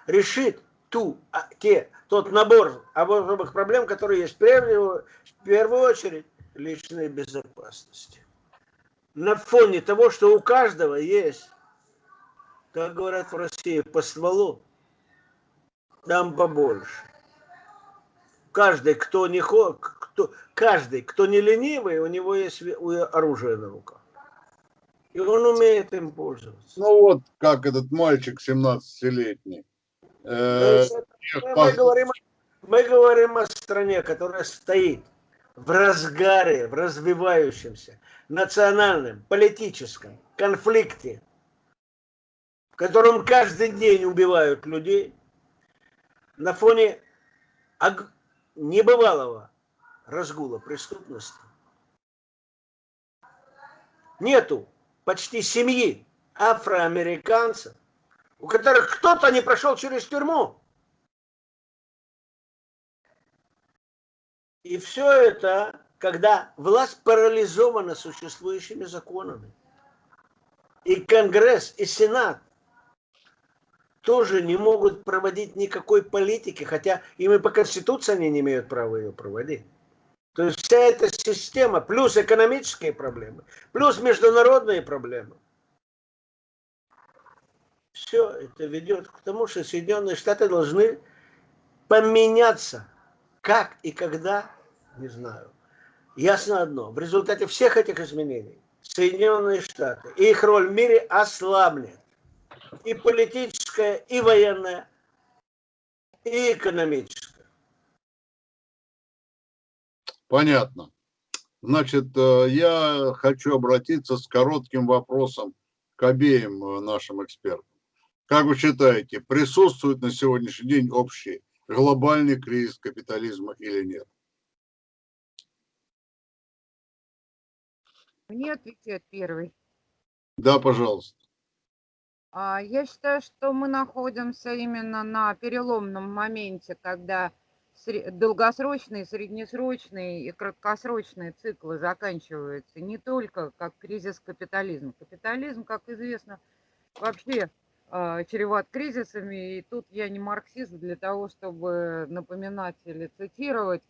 Speaker 7: решит ту, а, те, тот набор особых проблем, которые есть прежде, в первую очередь личной безопасности на фоне того, что у каждого есть, как говорят в России, по стволу, там побольше. Каждый, кто не хо, кто, каждый, кто не ленивый, у него есть оружие на руках. И он умеет им пользоваться.
Speaker 5: Ну вот, как этот мальчик 17-летний. Э,
Speaker 7: мы, говорим, мы говорим о стране, которая стоит в разгаре, в развивающемся национальном, политическом конфликте, в котором каждый день убивают людей, на фоне небывалого разгула преступности. Нету почти семьи афроамериканцев, у которых кто-то не прошел через тюрьму. И все это, когда власть парализована существующими законами. И Конгресс, и Сенат тоже не могут проводить никакой политики, хотя им и по Конституции они не имеют права ее проводить. То есть вся эта система, плюс экономические проблемы, плюс международные проблемы, все это ведет к тому, что Соединенные Штаты должны поменяться. Как и когда, не знаю. Ясно одно, в результате всех этих изменений Соединенные Штаты и их роль в мире ослабнет. И политическая, и военная, и экономическая.
Speaker 5: Понятно. Значит, э, я хочу обратиться с коротким вопросом к обеим э, нашим экспертам. Как вы считаете, присутствует на сегодняшний день общий глобальный кризис капитализма или нет?
Speaker 6: Мне отвечает первый.
Speaker 5: Да, пожалуйста.
Speaker 6: А, Я считаю, что мы находимся именно на переломном моменте, когда долгосрочные, среднесрочные и краткосрочные циклы заканчиваются не только как кризис капитализма. Капитализм, как известно, вообще а, чреват кризисами, и тут я не марксист для того, чтобы напоминать или цитировать.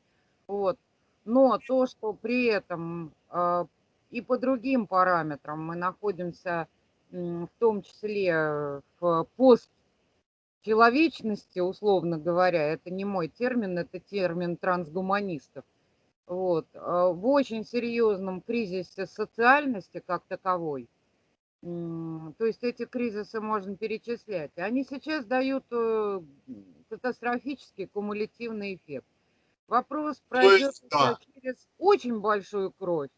Speaker 6: Вот. Но то, что при этом а, и по другим параметрам мы находимся в том числе в постчеловечности, условно говоря, это не мой термин, это термин трансгуманистов, вот, а, в очень серьезном кризисе социальности как таковой. То есть эти кризисы можно перечислять. Они сейчас дают э, катастрофический кумулятивный эффект. Вопрос, пройдет
Speaker 5: есть, да.
Speaker 6: через очень большую кровь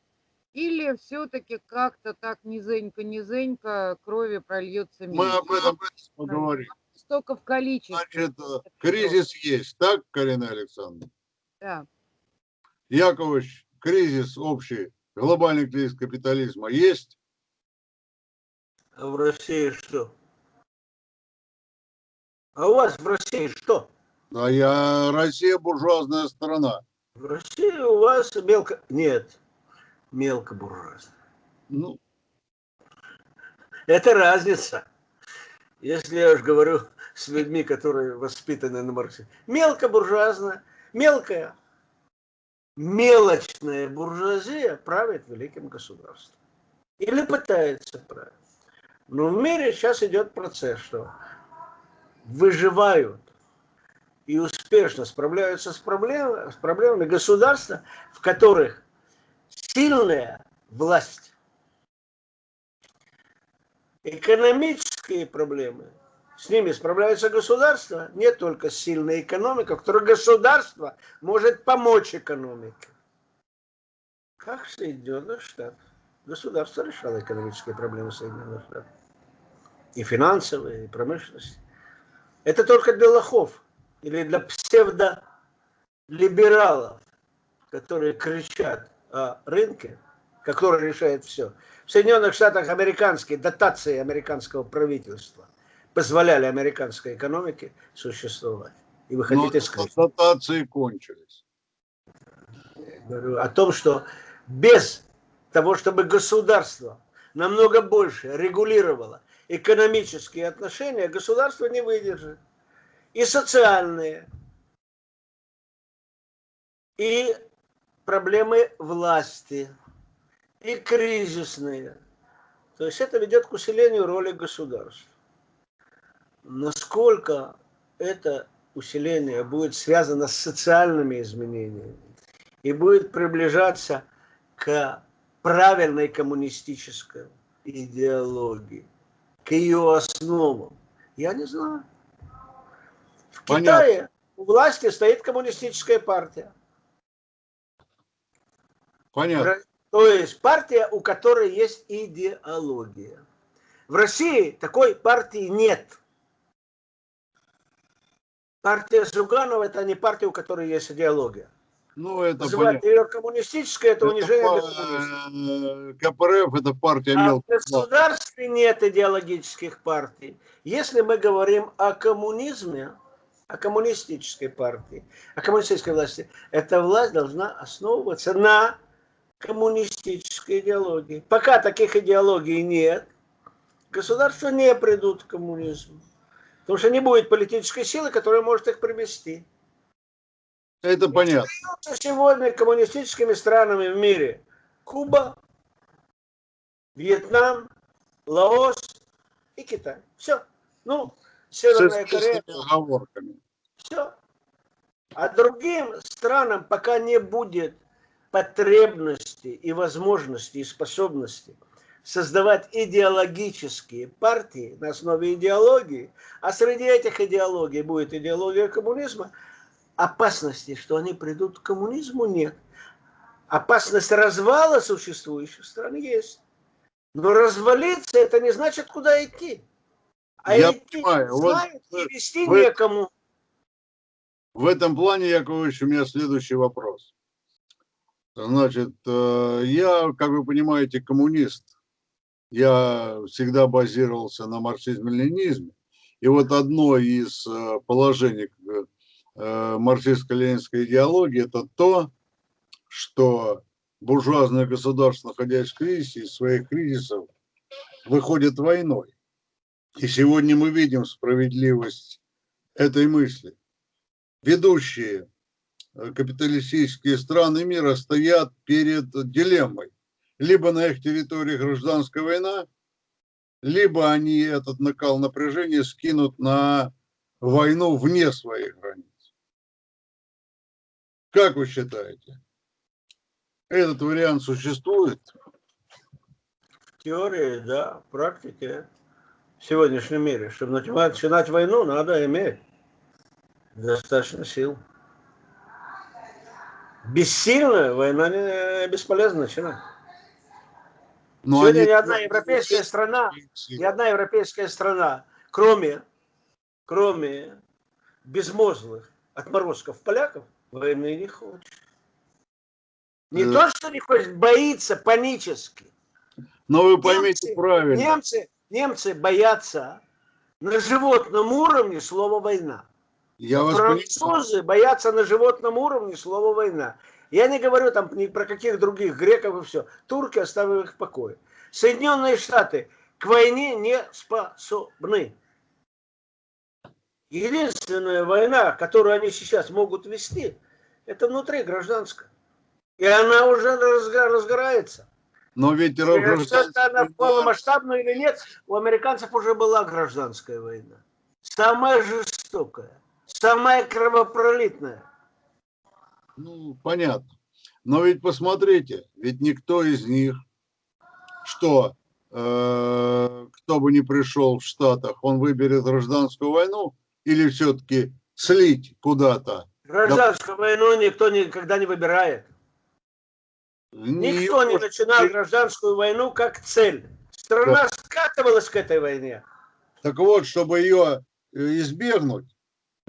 Speaker 6: или все-таки как-то так низенько-низенько крови прольется
Speaker 5: Мы
Speaker 6: меньше?
Speaker 5: об этом поговорим.
Speaker 6: Столько в количестве.
Speaker 5: Значит, э, кризис есть, так, Карина Александровна?
Speaker 6: Да.
Speaker 5: Яковлевич, кризис общий, глобальный кризис капитализма есть?
Speaker 7: А в России что? А у вас в России что?
Speaker 5: А я Россия буржуазная страна.
Speaker 7: В России у вас мелко... Нет, мелкобуржуазная.
Speaker 5: Ну,
Speaker 7: Это разница. Если я уж говорю с людьми, которые воспитаны на марксизме. Мелкобуржуазная, мелкая, мелочная буржуазия правит великим государством. Или пытается править. Но в мире сейчас идет процесс, что выживают и успешно справляются с проблемами, с проблемами государства, в которых сильная власть экономические проблемы, с ними справляется государство, не только сильная экономика, в которой государство может помочь экономике. Как Соединенных Штатов. Государство решало экономические проблемы Соединенных Штатов. И финансовые, и промышленность. Это только для лохов или для псевдолибералов, которые кричат рынке, который решает все. В Соединенных Штатах американские дотации американского правительства позволяли американской экономике существовать. И вы
Speaker 5: но
Speaker 7: хотите сказать
Speaker 5: дотации кончились.
Speaker 7: говорю о том, что без того, чтобы государство намного больше регулировало экономические отношения, государство не выдержит. И социальные, и проблемы власти, и кризисные. То есть это ведет к усилению роли государства. Насколько это усиление будет связано с социальными изменениями и будет приближаться к правильной коммунистической идеологии, к ее основам, я не знаю. В
Speaker 5: Понятно.
Speaker 7: Китае у власти стоит коммунистическая партия.
Speaker 5: Понятно.
Speaker 7: То есть партия, у которой есть идеология. В России такой партии нет. Партия Зюганова это не партия, у которой есть идеология.
Speaker 5: Ну, это
Speaker 7: Называть ее коммунистической, это
Speaker 5: Это
Speaker 7: унижение для
Speaker 5: э, КПРФ это партия
Speaker 7: А в
Speaker 5: мелких.
Speaker 7: государстве нет идеологических партий. Если мы говорим о коммунизме, о коммунистической партии, о коммунистической власти, эта власть должна основываться на коммунистической идеологии. Пока таких идеологий нет, государства не придут к коммунизму. Потому что не будет политической силы, которая может их привести.
Speaker 5: Это понятно.
Speaker 7: Что Сегодня коммунистическими странами в мире Куба, Вьетнам, Лаос и Китай. Все. Ну, Северная Корея. Все. А другим странам пока не будет потребности и возможности и способности создавать идеологические партии на основе идеологии, а среди этих идеологий будет идеология коммунизма, опасности, что они придут к коммунизму, нет. опасность развала существующих стран есть. Но развалиться это не значит, куда идти. А
Speaker 5: Я
Speaker 7: идти
Speaker 5: понимаю.
Speaker 7: Знают и вести
Speaker 5: вы-
Speaker 7: некому.
Speaker 5: В этом плане, Яковлевич, у меня следующий вопрос. Значит, э, я, как вы понимаете, коммунист. Я всегда базировался на марксизме-ленинизме. И вот одно из э, положений э, марксистско-ленинской идеологии – это то, что буржуазное государство, находясь в кризисе, из своих кризисов выходит войной. И сегодня мы видим справедливость этой мысли ведущие капиталистические страны мира стоят перед дилеммой. Либо на их территории гражданская война, либо они этот накал напряжения скинут на войну вне своих границ. Как вы считаете? Этот вариант существует?
Speaker 7: В теории, да, в практике. В сегодняшнем мире. Чтобы начинать, войну, надо иметь достаточно сил. Бессильная война не бесполезно начинать.
Speaker 5: Но
Speaker 7: Сегодня
Speaker 5: они-
Speaker 7: ни одна европейская страна, ни одна европейская страна, кроме, кроме безмозглых отморозков поляков, войны не хочет. Не
Speaker 5: Э.
Speaker 7: то, что не хочет, боится панически.
Speaker 5: Но вы поймите
Speaker 7: Немцы-
Speaker 5: правильно.
Speaker 7: Немцы, немцы боятся на животном уровне слова «война».
Speaker 5: Я вас понимаю.
Speaker 7: Французы боятся на животном уровне слова «война». Я не говорю там ни про каких других греков и все. Турки оставили их в покое. Соединенные Штаты к войне не способны. Единственная война, которую они сейчас могут вести, это внутри гражданская. И она уже разго- разгорается.
Speaker 5: Но ведь
Speaker 7: это она
Speaker 5: гражданская
Speaker 7: полномасштабная или нет, у американцев уже была гражданская война. Самая жестокая, самая кровопролитная.
Speaker 5: Ну, понятно. Но ведь посмотрите, ведь никто из них, что э, кто бы ни пришел в Штатах, он выберет гражданскую войну или все-таки слить куда-то.
Speaker 7: Гражданскую войну никто никогда не выбирает. Никто не начинал гражданскую войну как цель. Страна скатывалась к этой войне.
Speaker 5: Так вот, чтобы ее избегнуть,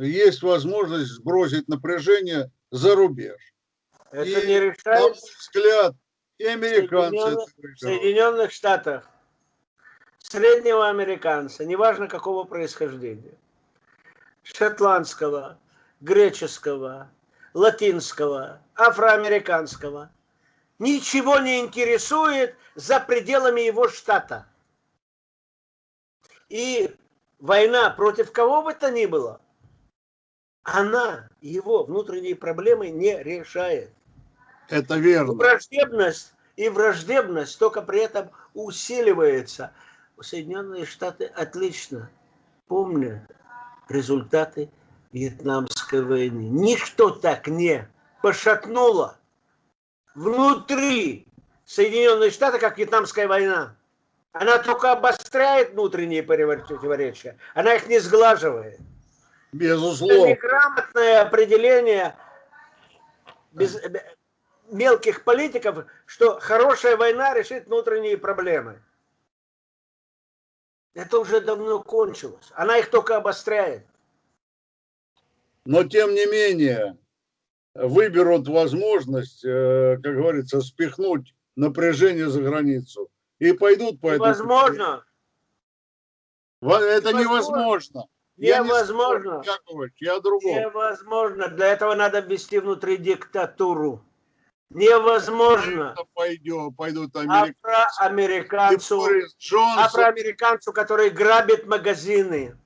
Speaker 5: есть возможность сбросить напряжение за рубеж.
Speaker 7: Это
Speaker 5: И,
Speaker 7: не решает
Speaker 5: взгляд, и американцы
Speaker 7: Соединенных- в
Speaker 5: выберут.
Speaker 7: Соединенных Штатах среднего американца, неважно какого происхождения, шотландского, греческого, латинского, афроамериканского, ничего не интересует за пределами его штата. И война против кого бы то ни было, она его внутренние проблемы не решает.
Speaker 5: Это верно.
Speaker 7: Враждебность и враждебность только при этом усиливается. Соединенные Штаты отлично помнят результаты Вьетнамской войны. Ничто так не пошатнуло внутри Соединенных Штатов, как Вьетнамская война. Она только обостряет внутренние противоречия, она их не сглаживает. Это
Speaker 5: Безусловно.
Speaker 7: неграмотное определение без, бе- мелких политиков, что хорошая война решит внутренние проблемы. Это уже давно кончилось. Она их только обостряет.
Speaker 5: Но тем не менее выберут возможность, э, как говорится, спихнуть напряжение за границу и пойдут по этому.
Speaker 7: Невозможно.
Speaker 5: Во- Это
Speaker 7: Невозможно.
Speaker 5: Невозможно. Я не
Speaker 7: Невозможно.
Speaker 5: спорю, Яковлевич, я о другом.
Speaker 7: Невозможно. Для этого надо ввести внутри диктатуру. Невозможно.
Speaker 5: Это пойдет, пойдут американцы.
Speaker 7: Афроамериканцу афроамериканцу, который грабит магазины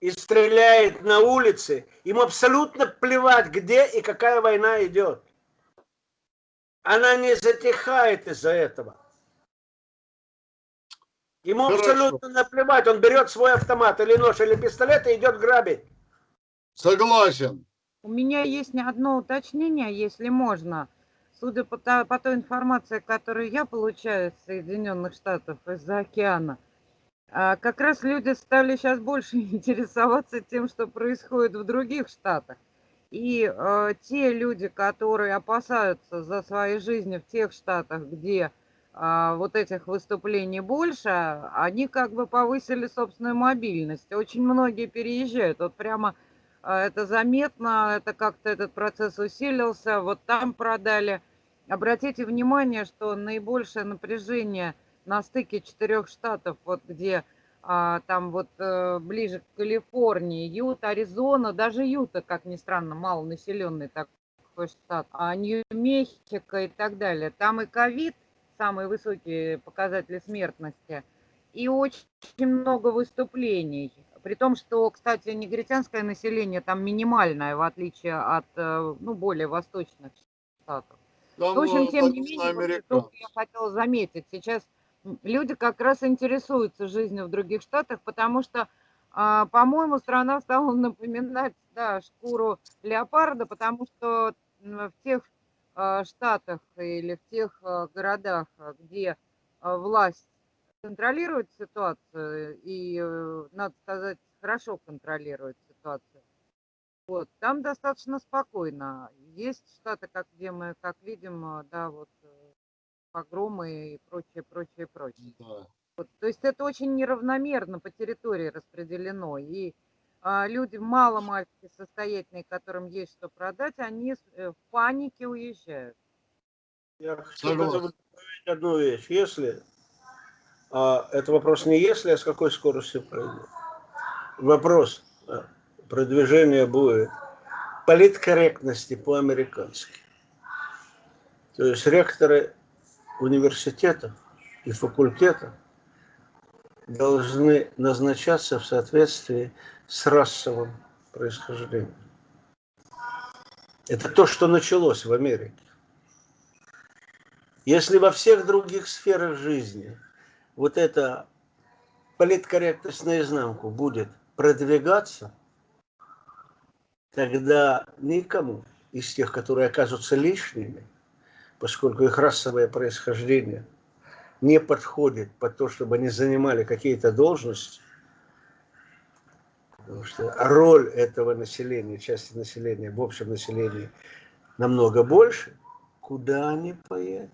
Speaker 7: и стреляет на улице, ему абсолютно плевать, где и какая война идет. Она не затихает из-за этого. Ему
Speaker 5: Хорошо.
Speaker 7: абсолютно наплевать, он берет свой автомат или нож, или пистолет и идет грабить.
Speaker 5: Согласен.
Speaker 6: У меня есть не одно уточнение, если можно. Судя по, та- по той информации, которую я получаю из Соединенных Штатов из-за океана, а, как раз люди стали сейчас больше интересоваться тем, что происходит в других штатах. И э, те люди, которые опасаются за свои жизни в тех штатах, где вот этих выступлений больше, они как бы повысили собственную мобильность. Очень многие переезжают. Вот прямо а, это заметно, это как-то этот процесс усилился. Вот там продали. Обратите внимание, что наибольшее напряжение на стыке четырех штатов, вот где а, там вот э, ближе к Калифорнии, Юта, Аризона, даже Юта, как ни странно, малонаселенный такой штат, а Нью-Мехико и так далее. Там и ковид, самые высокие показатели смертности, и очень много выступлений. При том, что, кстати, негритянское население там минимальное, в отличие от э, ну, более восточных штатов.
Speaker 5: Там,
Speaker 6: В общем,
Speaker 5: э,
Speaker 6: тем не менее, вот только я хотела заметить, сейчас люди как раз интересуются жизнью в других штатах, потому что, а, по-моему, страна стала напоминать да, шкуру леопарда, потому что в тех штатах или в тех а, городах, а, где а, власть контролирует ситуацию, и, э, надо сказать, хорошо контролирует ситуацию, вот, там достаточно спокойно. Есть штаты, как, где мы, как видим, а, да, вот э, погромы и прочее, прочее, прочее.
Speaker 5: Да.
Speaker 6: Вот, то есть это очень неравномерно по территории распределено. И а, люди мало-мальски состоятельные, которым есть что продать, они э, в панике уезжают.
Speaker 7: Я
Speaker 5: Согласен.
Speaker 7: добавить одну вещь. Если, а, это вопрос не если, а с какой скоростью пройдет. Вопрос а, продвижения будет политкорректности по-американски. То есть ректоры университетов и факультетов должны назначаться в соответствии с расовым происхождением. Это то, что началось в Америке. Если во всех других сферах жизни вот эта политкорректность наизнанку будет продвигаться, тогда никому из тех, которые окажутся лишними, поскольку их расовое происхождение не подходит под то, чтобы они занимали какие-то должности, потому что роль этого населения, части населения в общем населении намного больше, куда они поедут?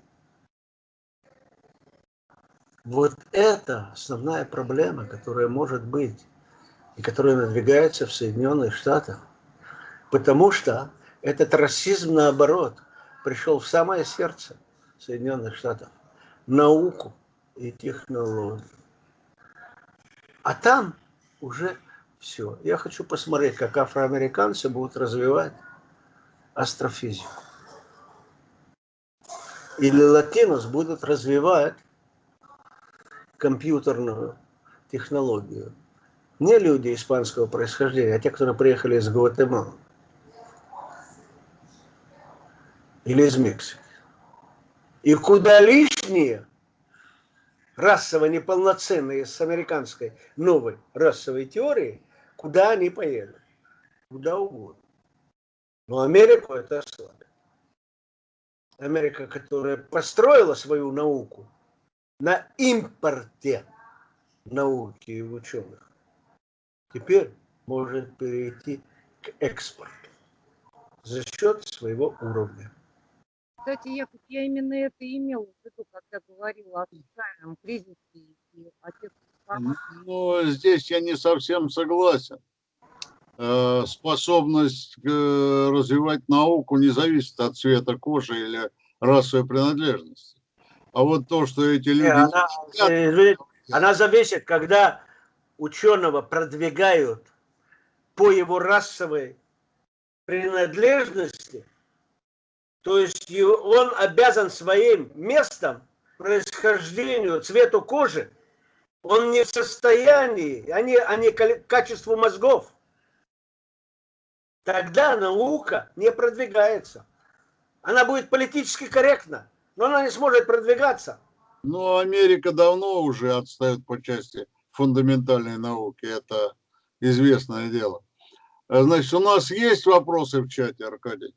Speaker 7: Вот это основная проблема, которая может быть и которая надвигается в Соединенных Штатах. Потому что этот расизм, наоборот, пришел в самое сердце Соединенных Штатов. Науку и технологию. А там уже все. Я хочу посмотреть, как афроамериканцы будут развивать астрофизику. Или латинос будут развивать компьютерную технологию. Не люди испанского происхождения, а те, которые приехали из Гватемалы. Или из Мексики. И куда лишние, расово неполноценные с американской новой расовой теорией, куда они поедут? Куда угодно. Но Америку это ослабит. Америка, которая построила свою науку на импорте науки и ученых, теперь может перейти к экспорту за счет своего уровня.
Speaker 6: Кстати, я, я именно это имела в виду, когда говорила о социальном кризисе и о тех
Speaker 5: Но здесь я не совсем согласен. Э, Способность э, развивать науку не зависит от цвета кожи или расовой принадлежности. А вот то, что эти люди...
Speaker 7: она, извините, она зависит, когда ученого продвигают по его расовой принадлежности, то есть он обязан своим местом, происхождению, цвету кожи, он не в состоянии, не кали- качеству мозгов. Тогда наука не продвигается. Она будет политически корректна, но она не сможет продвигаться.
Speaker 5: Ну, Америка давно уже отстает по части фундаментальной науки. Это известное дело. А, Значит, у нас есть вопросы в чате, Аркадий?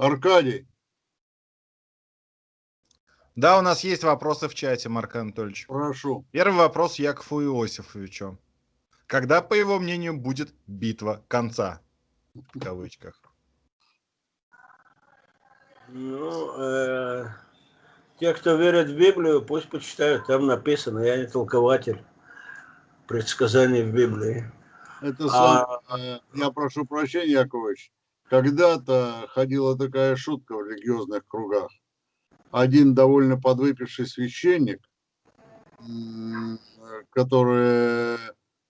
Speaker 5: Аркадий,
Speaker 4: Да, у нас есть вопросы в чате, Марк Анатольевич.
Speaker 5: Прошу.
Speaker 4: Первый вопрос Якову Иосифовичу. Когда, по его мнению, будет битва конца? В кавычках.
Speaker 7: Ну, э, те, кто верит в Библию, пусть почитают, там написано, я не толкователь предсказаний в Библии.
Speaker 5: Это
Speaker 7: А-
Speaker 5: сам- э, я прошу прощения, Яковлевич. Когда-то ходила такая шутка в религиозных кругах. Один довольно подвыпивший священник, который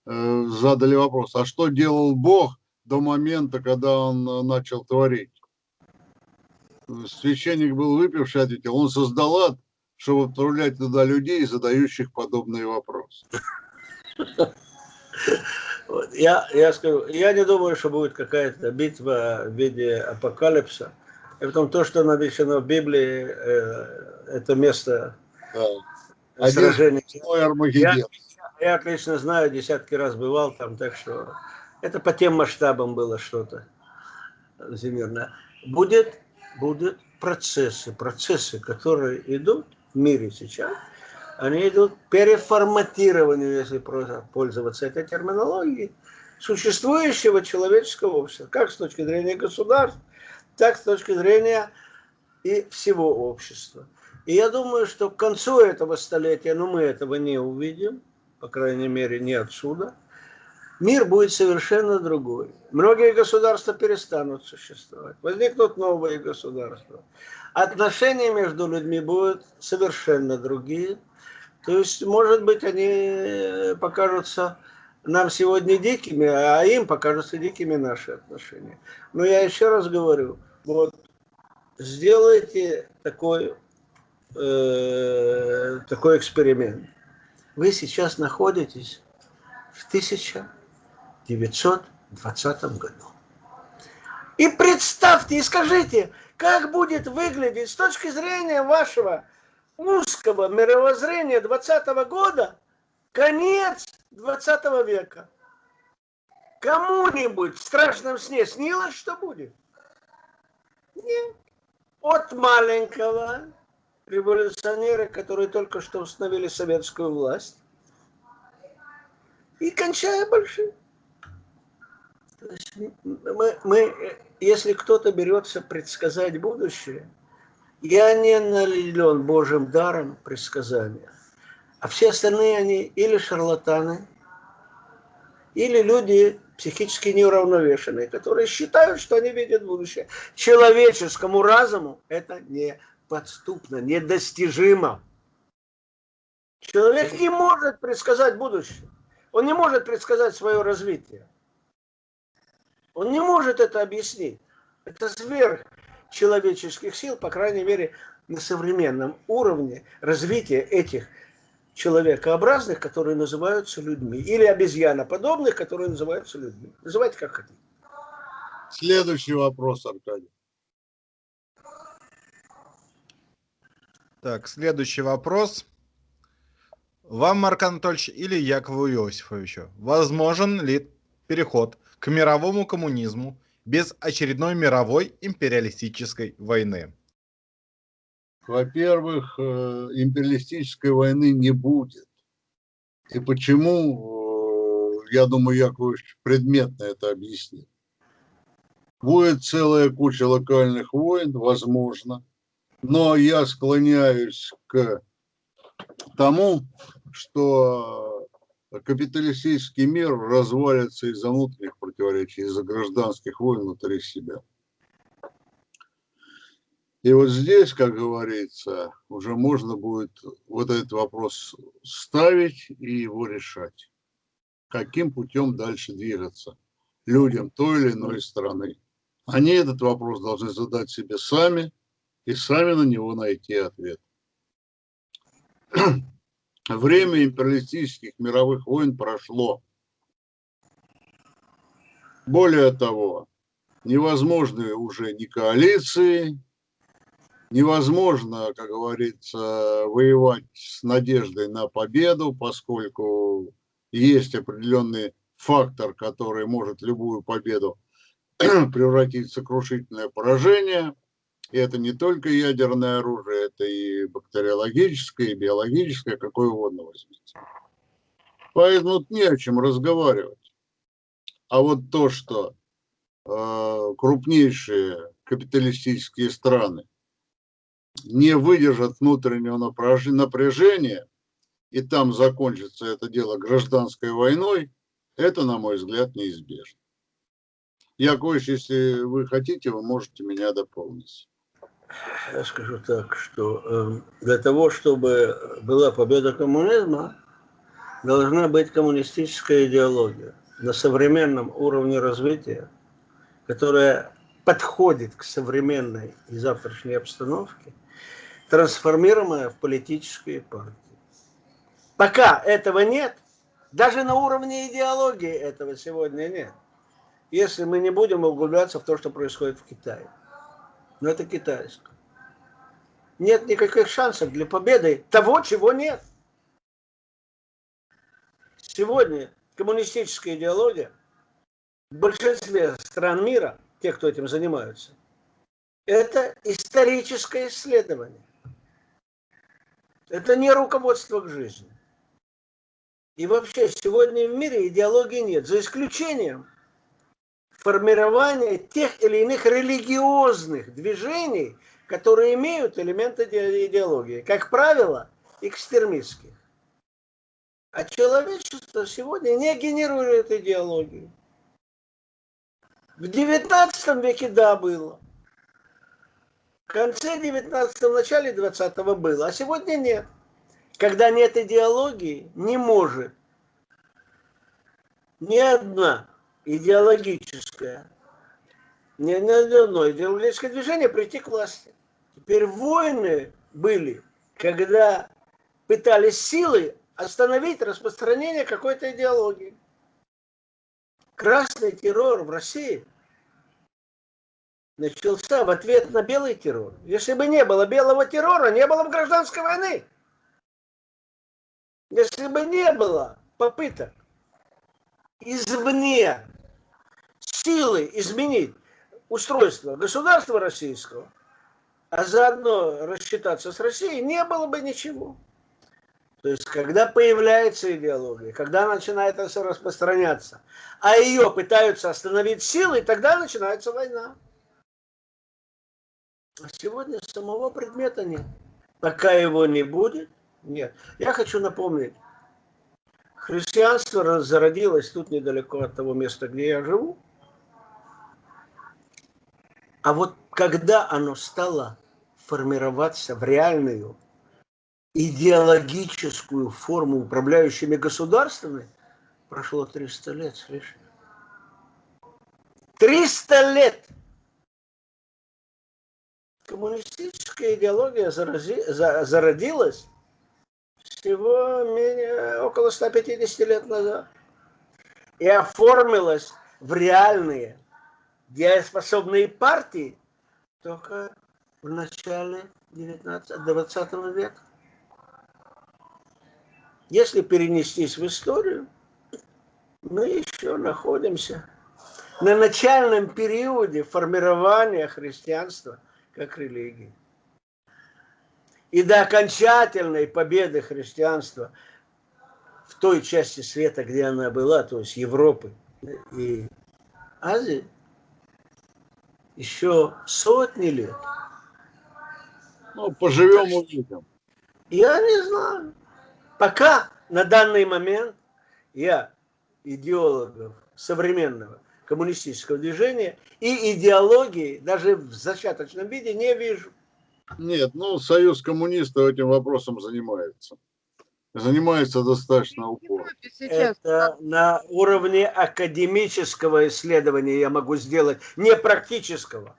Speaker 5: э, задали вопрос, а что делал Бог до момента, когда он э, начал творить? Священник был выпивший, ответил, он создал ад, чтобы отправлять туда людей, задающих подобные вопросы.
Speaker 7: Я, я скажу, я не думаю, что будет какая-то битва в виде апокалипса. И потом то, что написано в Библии, э, это место
Speaker 5: Да.
Speaker 7: Сражения.
Speaker 5: Армагеддон.
Speaker 7: Я отлично знаю, десятки раз бывал там, так что это по тем масштабам было что-то всемирное. Будет, будут процессы, процессы, которые идут в мире сейчас, они идут к переформатированию, если пользоваться этой терминологией, существующего человеческого общества, как с точки зрения государств, так с точки зрения и всего общества. И я думаю, что к концу этого столетия, ну мы этого не увидим, по крайней мере не отсюда, мир будет совершенно другой. Многие государства перестанут существовать, возникнут новые государства. Отношения между людьми будут совершенно другие. То есть, может быть, они покажутся нам сегодня дикими, а им покажутся дикими наши отношения. Но я еще раз говорю, вот сделайте такой, э, такой эксперимент. Вы сейчас находитесь в 1920 году. И представьте, и скажите, как будет выглядеть с точки зрения вашего узкого мировоззрения 20 года конец 20 века. Кому-нибудь в страшном сне снилось, что будет? Нет. От маленького революционера, которые только что установили советскую власть, и кончая большим. Мы, мы, если кто-то берется предсказать будущее, я не наделен Божьим даром предсказания. А все остальные они или шарлатаны, или люди психически неуравновешенные, которые считают, что они видят будущее. Человеческому разуму это неподступно, недостижимо. Человек не может предсказать будущее. Он не может предсказать свое развитие. Он не может это объяснить. Это сверх человеческих сил, по крайней мере, на современном уровне развития этих человекообразных, которые называются людьми, или обезьяноподобных, которые называются людьми. Называйте как хотите.
Speaker 5: Следующий вопрос, Аркадий.
Speaker 4: Так, следующий вопрос. Вам, Марк Анатольевич, или Якову Иосифовичу, возможен ли переход к мировому коммунизму без очередной мировой империалистической войны?
Speaker 5: Во-первых, э, империалистической войны не будет. И почему, э, я думаю, Яковлевич предметно это объяснит. Будет целая куча локальных войн, возможно, но я склоняюсь к тому, что капиталистический мир развалится из-за внутренних противоречий, из-за гражданских войн внутри себя. И вот здесь, как говорится, уже можно будет вот этот вопрос ставить и его решать. Каким путем дальше двигаться людям той или иной страны. Они этот вопрос должны задать себе сами и сами на него найти ответ. Время империалистических мировых войн прошло. Более того, невозможны уже ни коалиции, невозможно, как говорится, воевать с надеждой на победу, поскольку есть определенный фактор, который может любую победу превратить в сокрушительное поражение. И это не только ядерное оружие, это и бактериологическое, и биологическое, какое угодно возьмите. Поэтому не о чем разговаривать. А вот то, что э, крупнейшие капиталистические страны не выдержат внутреннего напряж- напряжения, и там закончится это дело гражданской войной, это, на мой взгляд, неизбежно. Яковлевич, если вы хотите, вы можете меня дополнить.
Speaker 7: Я скажу так, что э, для того, чтобы была победа коммунизма, должна быть коммунистическая идеология на современном уровне развития, которая подходит к современной и завтрашней обстановке, трансформируемая в политические партии. Пока этого нет, даже на уровне идеологии этого сегодня нет, если мы не будем углубляться в то, что происходит в Китае. Но это китайское. Нет никаких шансов для победы того, чего нет. Сегодня коммунистическая идеология в большинстве стран мира, тех, кто этим занимаются, это историческое исследование. Это не руководство к жизни. И вообще сегодня в мире идеологии нет, за исключением формирования тех или иных религиозных движений, которые имеют элементы идеологии. Как правило, экстремистских. А человечество сегодня не генерирует идеологию. В 19 веке да было. В конце 19 в начале 20 было, а сегодня нет. Когда нет идеологии, не может ни одна идеологическая, ни одно идеологическое движение прийти к власти. Теперь войны были, когда пытались силой остановить распространение какой-то идеологии. Красный террор в России начался в ответ на белый террор. Если бы не было белого террора, не было бы гражданской войны. Если бы не было попыток извне силы изменить устройство государства российского, а заодно рассчитаться с Россией, не было бы ничего. То есть, когда появляется идеология, когда начинает это распространяться, а ее пытаются остановить силой, тогда начинается война. А сегодня самого предмета нет. Пока его не будет, нет. Я хочу напомнить, христианство зародилось тут недалеко от того места, где я живу. А вот когда оно стало формироваться в реальную идеологическую форму управляющими государствами, прошло 300 лет с лишним. 300 лет! Коммунистическая идеология зарази, за, зародилась всего менее, около 150 лет назад и оформилась в реальные дееспособные партии только в начале 19-20 века. Если перенестись в историю, мы еще находимся на начальном периоде формирования христианства как религии. И до окончательной победы христианства в той части света, где она была, то есть Европы и Азии, еще сотни лет.
Speaker 5: Ну, поживем увидим.
Speaker 7: Я не знаю. Пока на данный момент я идеологов современного коммунистического движения и идеологии даже в зачаточном виде не вижу.
Speaker 5: Нет, ну, Союз коммунистов этим вопросом занимается. Занимается достаточно упорно.
Speaker 7: Это на уровне академического исследования я могу сделать, не практического.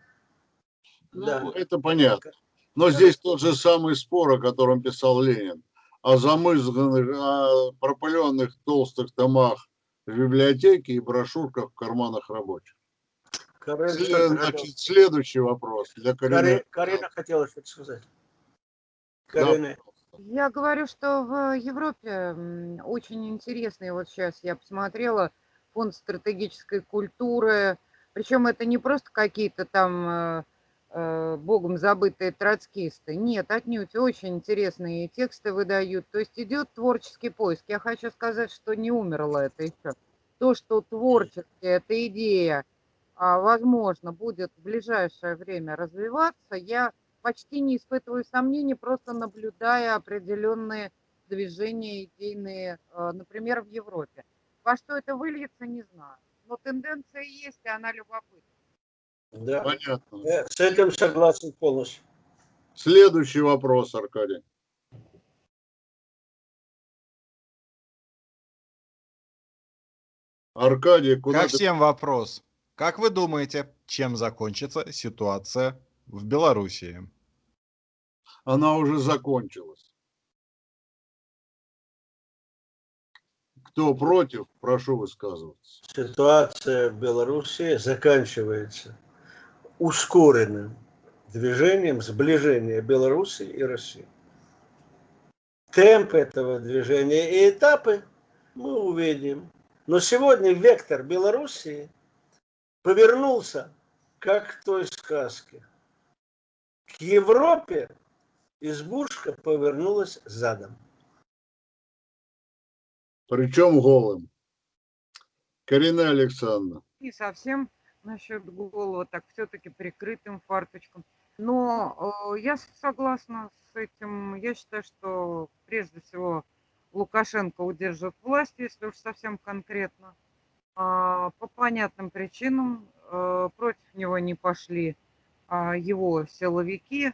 Speaker 5: Ну,
Speaker 7: Да.
Speaker 5: это понятно. Но здесь тот же самый спор, о котором писал Ленин, о замызганных, о пропыленных толстых томах в библиотеке и брошюрках в карманах рабочих.
Speaker 7: Карина,
Speaker 5: Значит, следующий вопрос для
Speaker 7: Кари-
Speaker 5: Карины.
Speaker 7: Карина хотела что-то сказать.
Speaker 5: Да.
Speaker 6: Я говорю, что в Европе очень интересный, вот сейчас я посмотрела, фонд стратегической культуры, причем это не просто какие-то там э, э, богом забытые троцкисты. Нет, отнюдь, очень интересные тексты выдают. То есть идет творческий поиск. Я хочу сказать, что не умерло это еще. То, что творчески эта идея, а, возможно, будет в ближайшее время развиваться, я почти не испытываю сомнений, просто наблюдая определенные движения идейные, э, например, в Европе. Во что это выльется, не знаю. Но тенденция есть, и она любопытна.
Speaker 7: Да.
Speaker 5: Понятно.
Speaker 7: Я с этим согласен полностью.
Speaker 5: Следующий вопрос, Аркадий. Аркадий, куда
Speaker 4: Ко
Speaker 5: ты
Speaker 4: всем вопрос. Как вы думаете, чем закончится ситуация в Белоруссии?
Speaker 5: она уже закончилась. Кто против, прошу высказываться.
Speaker 7: Ситуация в Беларуси заканчивается ускоренным движением сближения Беларуси и России. Темп этого движения и этапы мы увидим. Но сегодня вектор Белоруссии повернулся, как в той сказке. К Европе избушка повернулась задом.
Speaker 5: Причем голым. Карина Александровна,
Speaker 6: Не совсем насчет голого, так все-таки прикрытым фарточком. Но э, я согласна с этим. Я считаю, что прежде всего Лукашенко удержит власть, если уж совсем конкретно. А, по понятным причинам э, против него не пошли его силовики.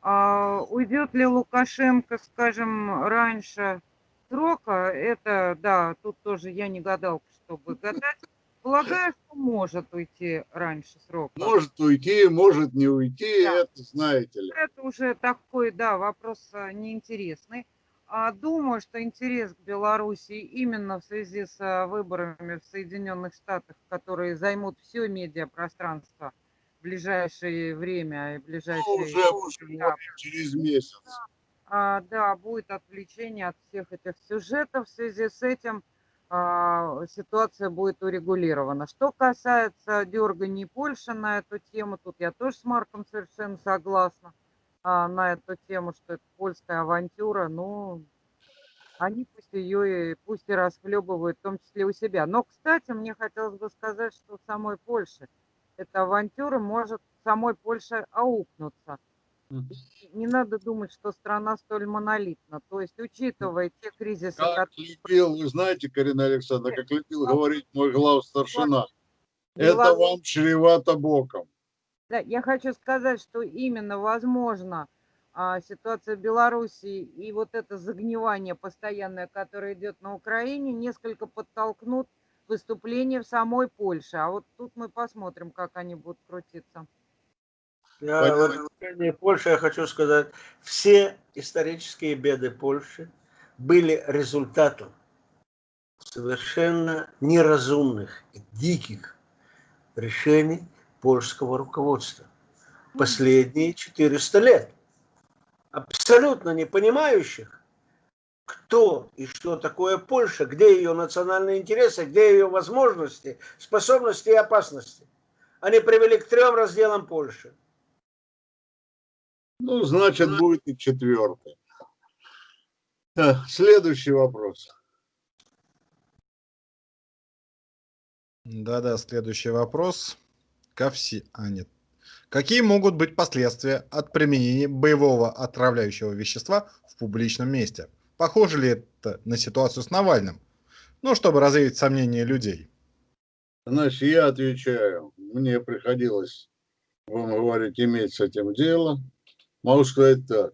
Speaker 6: А, уйдет ли Лукашенко, скажем, раньше срока, это, да, тут тоже я не гадалка, чтобы гадать. Полагаю, что может уйти раньше срока.
Speaker 5: может уйти, может не уйти,
Speaker 6: Да.
Speaker 5: это знаете ли.
Speaker 6: Это уже такой, да, вопрос а, неинтересный. А думаю, что интерес к Белоруссии именно в связи с а, выборами в Соединенных Штатах, которые займут все медиапространство в ближайшее время и
Speaker 5: Ну,
Speaker 6: ближайшие...
Speaker 5: уже, уже
Speaker 6: да,
Speaker 5: через месяц.
Speaker 6: а, да, будет отвлечение от всех этих сюжетов. В связи с этим а, ситуация будет урегулирована. Что касается дерганий Польши на эту тему, тут я тоже с Марком совершенно согласна а, на эту тему, что это польская авантюра. Ну, они пусть ее и пусть и расхлебывают, в том числе у себя. Но, кстати, мне хотелось бы сказать, что в самой Польше эта авантюра может самой Польше аукнуться. Не надо думать, что страна столь монолитна. То есть, учитывая те кризисы,
Speaker 5: Как
Speaker 6: которые
Speaker 5: любил, вы знаете, Карина Александровна, как любил говорить мой глав старшина, это вам чревато боком.
Speaker 6: Да, я хочу сказать, что именно, возможно, а, ситуация в Белоруссии и вот это загнивание постоянное, которое идет на Украине, несколько подтолкнут выступление в самой Польше. А вот тут мы посмотрим, как они будут крутиться.
Speaker 7: Я
Speaker 5: Понятно.
Speaker 7: в отношении Польши я хочу сказать, все исторические беды Польши были результатом совершенно неразумных и диких решений польского руководства последние 400 лет. Абсолютно не понимающих, кто и что такое Польша, где ее национальные интересы, где ее возможности, способности и опасности. Они привели к трем разделам Польши.
Speaker 5: Ну, значит, будет и четвертый. Так, Следующий вопрос.
Speaker 4: Да-да, следующий вопрос. Ко все... А, нет. Какие могут быть последствия от применения боевого отравляющего вещества в публичном месте? Похоже ли это на ситуацию с Навальным? Ну, чтобы развеять сомнения людей.
Speaker 5: Значит, я отвечаю. Мне приходилось, вам говорить, иметь с этим дело. Могу сказать так.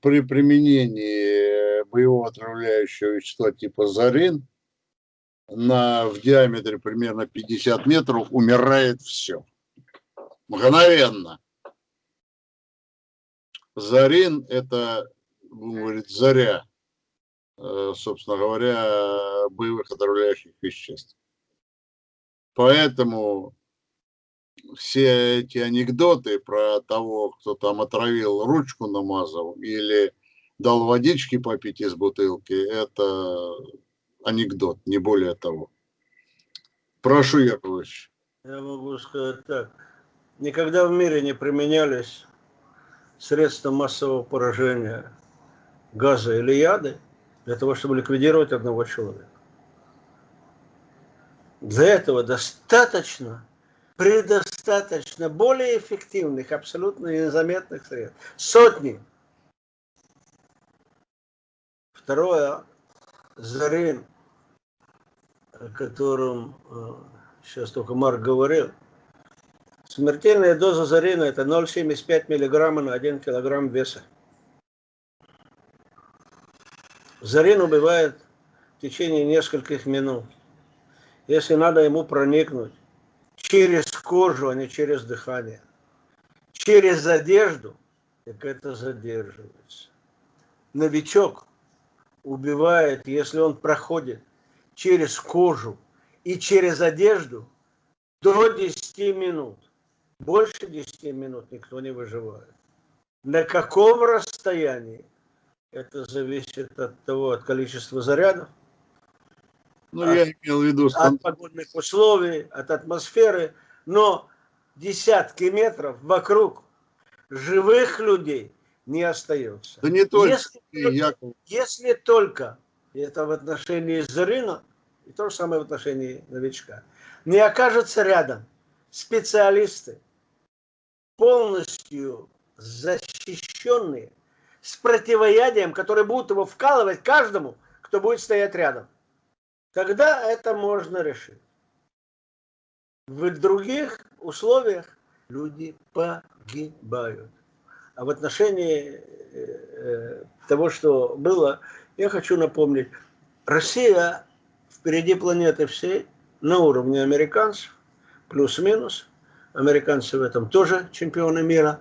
Speaker 5: При применении боевого отравляющего вещества типа зарин на, в диаметре примерно 50 метров умирает все. Мгновенно. Зарин – это, будем говорить, заря, э, собственно говоря, боевых отравляющих веществ. Поэтому все эти анекдоты про того, кто там отравил, ручку намазал или дал водички попить из бутылки, это анекдот, не более того. Прошу, Яковлевич.
Speaker 7: Я могу сказать так. никогда в мире не применялись средства массового поражения газа или яды для того, чтобы ликвидировать одного человека. Для этого достаточно, предостаточно более эффективных, абсолютно незаметных средств. Сотни. Второе, Зарин, о котором э, сейчас только Марк говорил, смертельная доза зарина это 0,75 миллиграмма на 1 килограмм веса. Зарин убивает в течение нескольких минут. Если надо ему проникнуть через кожу, а не через дыхание, через одежду, так это задерживается. Новичок убивает, если он проходит через кожу и через одежду до 10 минут. Больше 10 минут никто не выживает. На каком расстоянии? Это зависит от того, от количества зарядов,
Speaker 5: Ну,
Speaker 7: А-
Speaker 5: я имел в виду
Speaker 7: от
Speaker 5: стан-
Speaker 7: погодных условий, от атмосферы, но десятки метров вокруг живых людей не остается.
Speaker 5: Да не только,
Speaker 7: Если только-
Speaker 5: Яков.
Speaker 7: Если только, это в отношении Зарина, и то же самое в отношении новичка, не окажутся рядом специалисты, полностью защищенные, с противоядием, которые будут его вкалывать каждому, кто будет стоять рядом. Тогда это можно решить. В других условиях люди погибают. А в отношении э, э, того, что было, я хочу напомнить, Россия впереди планеты всей на уровне американцев, плюс-минус. Американцы в этом тоже чемпионы мира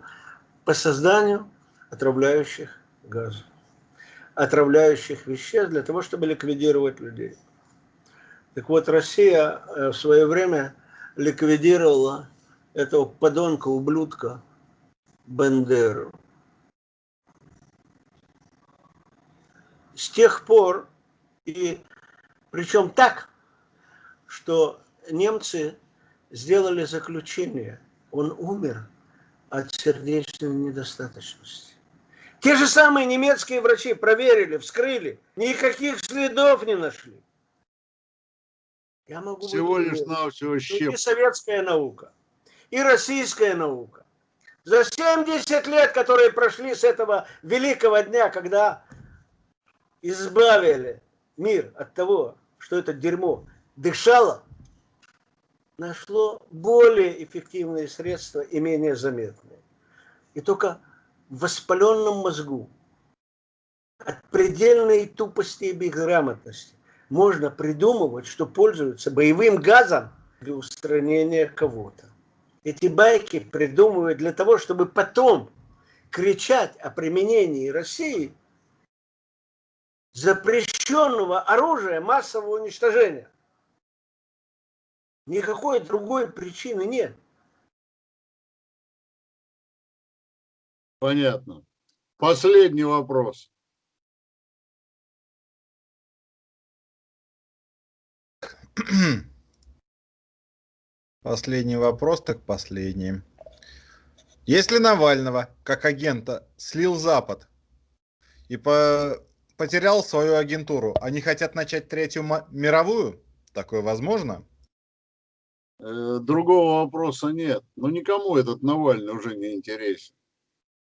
Speaker 7: по созданию отравляющих газов, отравляющих веществ для того, чтобы ликвидировать людей. Так вот, Россия э, в свое время ликвидировала этого подонка, ублюдка Бендеру. С тех пор, и причем так, что немцы сделали заключение, он умер от сердечной недостаточности. Те же самые немецкие врачи проверили, вскрыли, никаких следов не нашли. Я могу
Speaker 5: Всего лишь навсего щеп.
Speaker 7: и советская наука, и российская наука. За 70 лет, которые прошли с этого великого дня, когда избавили мир от того, что это дерьмо дышало, нашло более эффективные средства и менее заметные. И только воспаленном мозгу от предельной тупости и безграмотности можно придумывать, что пользуются боевым газом для устранения кого-то. Эти байки придумывают для того, чтобы потом кричать о применении России запрещенного оружия массового уничтожения. Никакой другой причины нет.
Speaker 5: Понятно. Последний вопрос.
Speaker 4: Последний вопрос, так последний. Если Навального, как агента, слил Запад и по- потерял свою агентуру, они хотят начать третью мировую? Такое возможно?
Speaker 5: Э, Другого вопроса нет. Но никому этот Навальный уже не интересен.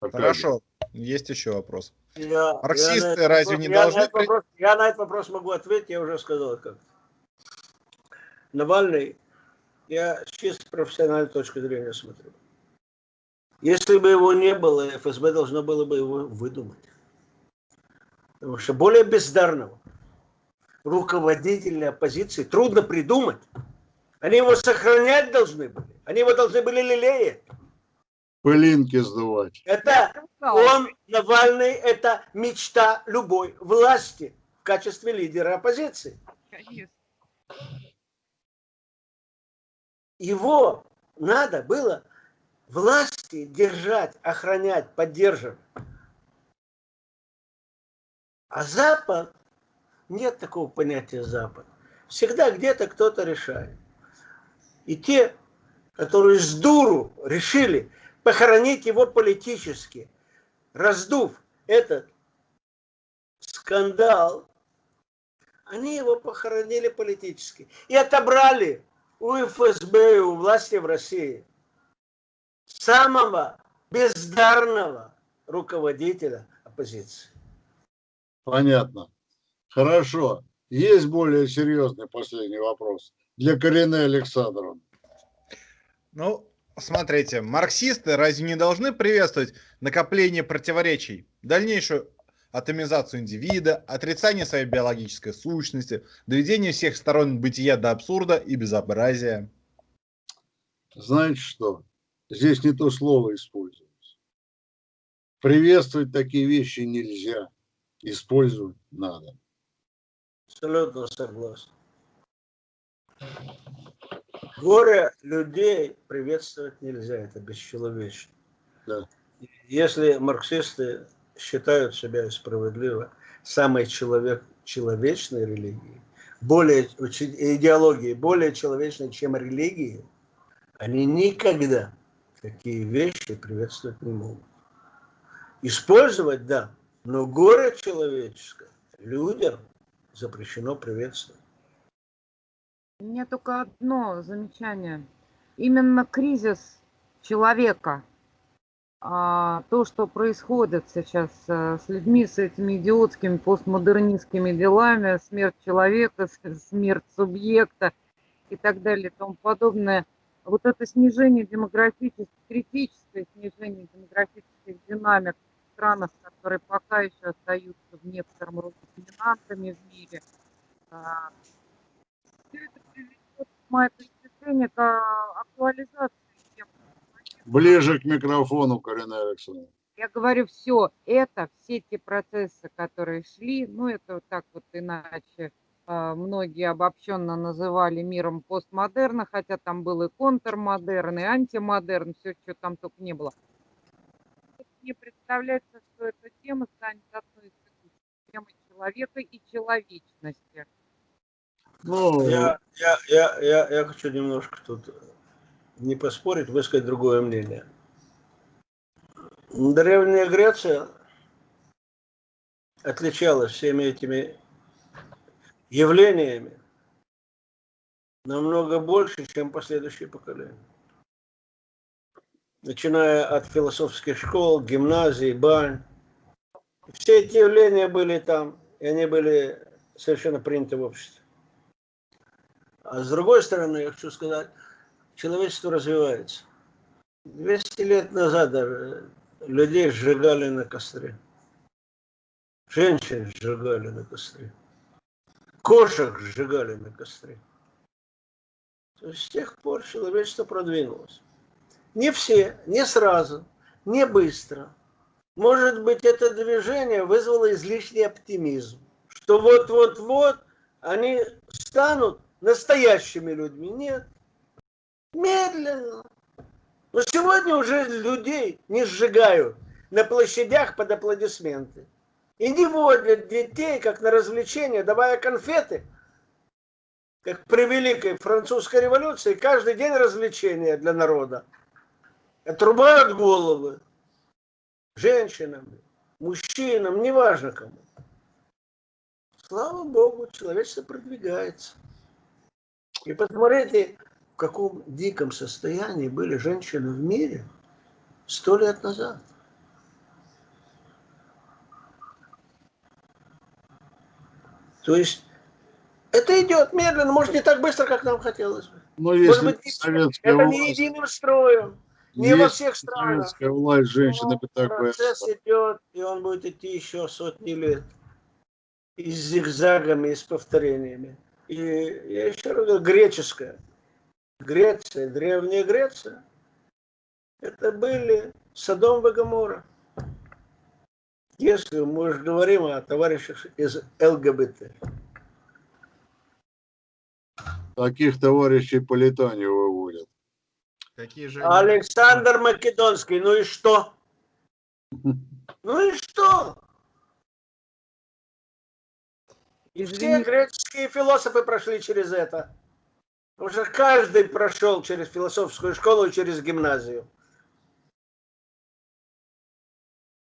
Speaker 5: Пока
Speaker 4: Хорошо, есть еще вопрос.
Speaker 7: Я,
Speaker 4: Марксисты
Speaker 7: я на
Speaker 4: разве
Speaker 7: вопрос-
Speaker 4: не
Speaker 7: я на
Speaker 4: должны при-
Speaker 7: вопрос- я на этот вопрос могу ответить, я уже сказал как. Навальный, я с чисто профессиональной точки зрения смотрю. Если бы его не было, ФСБ должно было бы его выдумать. Потому что более бездарного руководителя оппозиции трудно придумать. Они его сохранять должны были. Они его должны были лелеять.
Speaker 5: Пылинки сдувать.
Speaker 7: Это он, Навальный, это мечта любой власти в качестве лидера оппозиции. Его надо было власти держать, охранять, поддерживать. А Запад, нет такого понятия Запад. Всегда где-то кто-то решает. И те, которые с дуру решили похоронить его политически, раздув этот скандал, они его похоронили политически и отобрали у ФСБ и у власти в России самого бездарного руководителя оппозиции.
Speaker 5: Понятно. Хорошо. Есть более серьезный последний вопрос для Карины Александровны.
Speaker 4: Ну, смотрите, марксисты разве не должны приветствовать накопление противоречий, дальнейшую атомизацию индивида, отрицание своей биологической сущности, доведение всех сторон бытия до абсурда и безобразия?
Speaker 5: Знаете что? Здесь не то слово используется. Приветствовать такие вещи нельзя. Использовать надо.
Speaker 7: Абсолютно согласен. Горе людей приветствовать нельзя, это бесчеловечно.
Speaker 5: Да.
Speaker 7: Если марксисты считают себя справедливо самой человек, человечной религией, более, идеологией более человечной, чем религии, они никогда такие вещи приветствовать не могут. Использовать, да, но горе человеческое людям запрещено приветствовать.
Speaker 6: У меня только одно замечание. Именно кризис человека, а, то, что происходит сейчас а, с людьми, с этими идиотскими постмодернистскими делами, смерть человека, смерть субъекта и так далее и тому подобное, вот это снижение демографических, критическое снижение демографических динамик в странах, которые пока еще остаются в некотором роде доминантами в мире, а, все это приведет, с моей точки зрения, к а, актуализации тем.
Speaker 5: Ближе к микрофону, Карина Александровна.
Speaker 6: Я говорю, все это, все те процессы, которые шли, ну это вот так вот иначе а, многие обобщенно называли миром постмодерна, хотя там был и контрмодерн, и антимодерн, все, что там только не было. Мне представляется, что эта тема станет одной из тем человека и человечности.
Speaker 5: Ну,
Speaker 7: я, я, я, я, я хочу немножко тут не поспорить, высказать другое мнение. Древняя Греция отличалась всеми этими явлениями намного больше, чем последующие поколения. Начиная от философских школ, гимназий, бань. Все эти явления были там, и они были совершенно приняты в обществе. А с другой стороны, я хочу сказать, человечество развивается. 200 лет назад людей сжигали на костре. Женщин сжигали на костре кошек сжигали на костре. То есть с тех пор человечество продвинулось. Не все, не сразу, не быстро. Может быть, это движение вызвало излишний оптимизм, что вот-вот-вот они станут настоящими людьми. Нет. Медленно. Но сегодня уже людей не сжигают на площадях под аплодисменты. И не водят детей, как на развлечение, давая конфеты. Как при Великой Французской революции, каждый день развлечения для народа. Отрубают головы женщинам, мужчинам, неважно кому. Слава Богу, человечество продвигается. И посмотрите, в каком диком состоянии были женщины в мире сто лет назад. То есть это идет медленно, может, не так быстро, как нам хотелось бы.
Speaker 5: Но
Speaker 7: может
Speaker 5: если
Speaker 7: быть, это
Speaker 5: власть,
Speaker 7: не единым строем, не во всех странах.
Speaker 5: советская власть женщины бы так бы...
Speaker 7: Процесс идет, и он будет идти еще сотни лет. И с зигзагами, и с повторениями. И я еще раз говорю, греческая. Греция, древняя Греция, это были Содом и Гоморра. Если мы уже говорим о товарищах из ЛГБТ.
Speaker 5: Таких товарищей по летанию выводят.
Speaker 4: Какие же...
Speaker 7: Александр Македонский, ну и что? Ну и все греческие философы прошли через это. Потому что каждый прошел через философскую школу и через гимназию.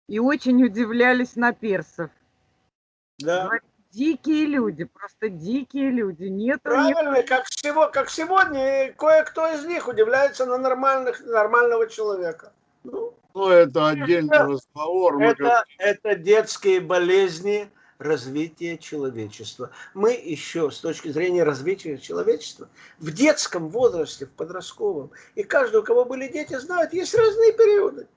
Speaker 6: И очень удивлялись на персов.
Speaker 7: Да.
Speaker 6: Говорят, Дикие люди, просто дикие люди. Нет-
Speaker 7: Правильно, как, всего, как сегодня, кое-кто из них удивляется на нормальных, нормального человека. Ну,
Speaker 5: Ну, это отдельный
Speaker 7: Это-
Speaker 5: разговор.
Speaker 7: Это, это детские болезни развития человечества. Мы еще с точки зрения развития человечества в детском возрасте, в подростковом, и каждый, у кого были дети, знает, есть разные периоды.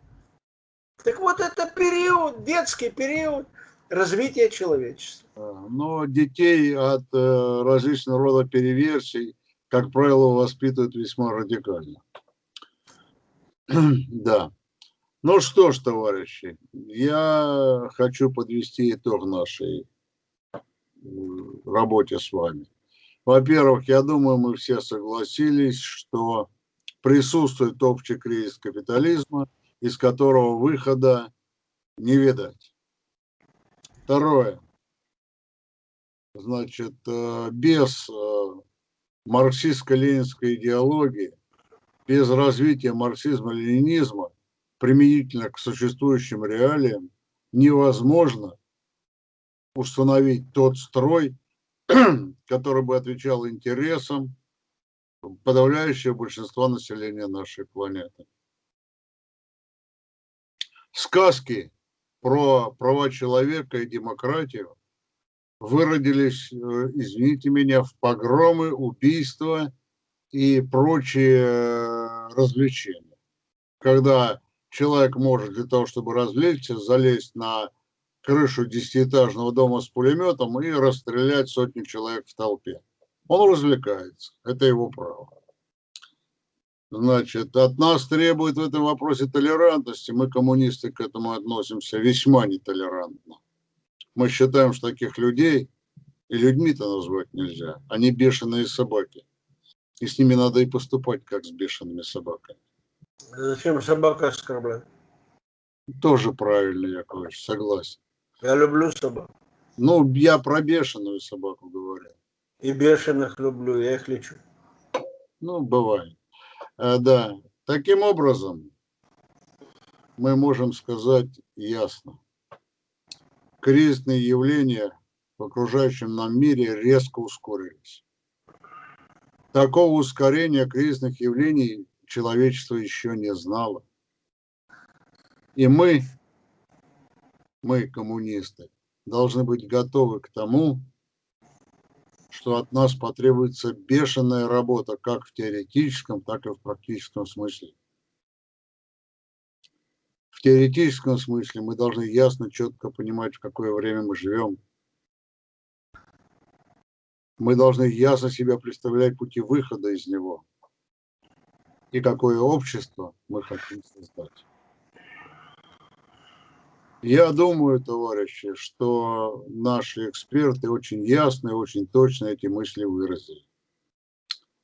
Speaker 7: Так вот, это период, детский период развития человечества.
Speaker 5: как- Но детей от э, различного рода переверсий, как правило, воспитывают весьма радикально. Да. Ну что ж, товарищи, я хочу подвести итог нашей э, работе с вами. Во-первых, я думаю, мы все согласились, что присутствует общий кризис капитализма, из которого выхода не видать. Второе. Значит, э, без э, марксистско-ленинской идеологии, без развития марксизма-ленинизма применительно к существующим реалиям невозможно установить тот строй, который бы отвечал интересам подавляющего большинства населения нашей планеты. Сказки про права человека и демократию выродились, э, извините меня, в погромы, убийства и прочие э, развлечения. Когда человек может для того, чтобы развлечься, залезть на крышу десятиэтажного дома с пулеметом и расстрелять сотни человек в толпе. Он развлекается, это его право. Значит, от нас требует в этом вопросе толерантности. Мы, коммунисты, к этому относимся весьма нетолерантно. Мы считаем, что таких людей и людьми-то назвать нельзя. Они бешеные собаки. И с ними надо и поступать, как с бешеными собаками.
Speaker 7: Зачем собака оскорблять?
Speaker 5: Тоже правильно, Яковлевич, согласен.
Speaker 7: Я люблю собак.
Speaker 5: Ну, я про бешеную собаку говорю.
Speaker 7: И бешеных люблю, я их лечу.
Speaker 5: Ну, бывает. А, да. Таким образом, мы можем сказать ясно. Кризисные явления в окружающем нам мире резко ускорились. Такого ускорения кризисных явлений человечество еще не знало. И мы, мы, коммунисты, должны быть готовы к тому, что от нас потребуется бешеная работа как в теоретическом, так и в практическом смысле. В теоретическом смысле мы должны ясно, четко понимать, в какое время мы живем. Мы должны ясно себя представлять пути выхода из него и какое общество мы хотим создать. Я думаю, товарищи, что наши эксперты очень ясно и очень точно эти мысли выразили.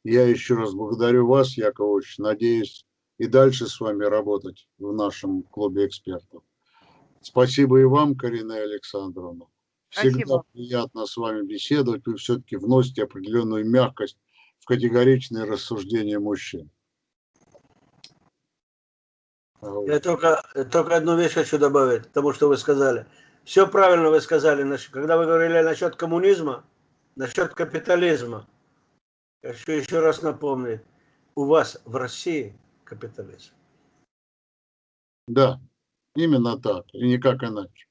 Speaker 5: Я еще раз благодарю вас, Яковлевич. Надеюсь и дальше с вами работать в нашем клубе экспертов. Спасибо и вам, Карина Александровна. Всегда
Speaker 6: Спасибо.
Speaker 5: приятно с вами беседовать. Вы все-таки вносите определенную мягкость в категоричные рассуждения мужчин.
Speaker 7: Я только, только одну вещь хочу добавить к тому, что вы сказали. Все правильно вы сказали, когда вы говорили насчет коммунизма, насчет капитализма. Я хочу еще раз напомнить, у вас в России капитализм.
Speaker 5: Да, именно так, и никак иначе.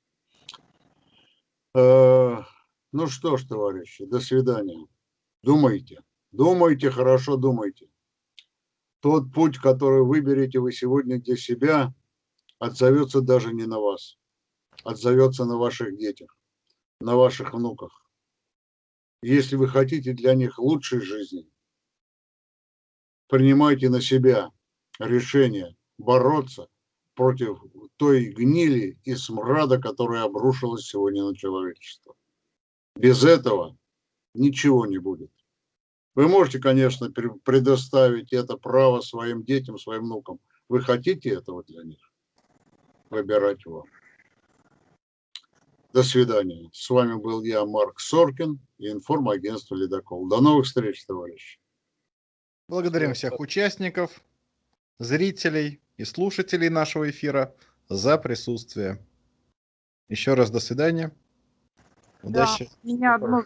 Speaker 5: Э, Ну что ж, товарищи, до свидания. Думайте, думайте, хорошо думайте. Тот путь, который выберете вы сегодня для себя, отзовется даже не на вас, отзовется на ваших детях, на ваших внуках. Если вы хотите для них лучшей жизни, принимайте на себя решение бороться против той гнили и смрада, которая обрушилась сегодня на человечество. Без этого ничего не будет. Вы можете, конечно, пре- предоставить это право своим детям, своим внукам. Вы хотите этого для них? Выбирать вам. До свидания. С вами был я, Марк Соркин и информагентство «Ледокол». До новых встреч, товарищи.
Speaker 4: Благодарим всех участников, зрителей и слушателей нашего эфира за присутствие. Еще раз до свидания.
Speaker 6: Да,
Speaker 4: Удачи.
Speaker 6: у меня одно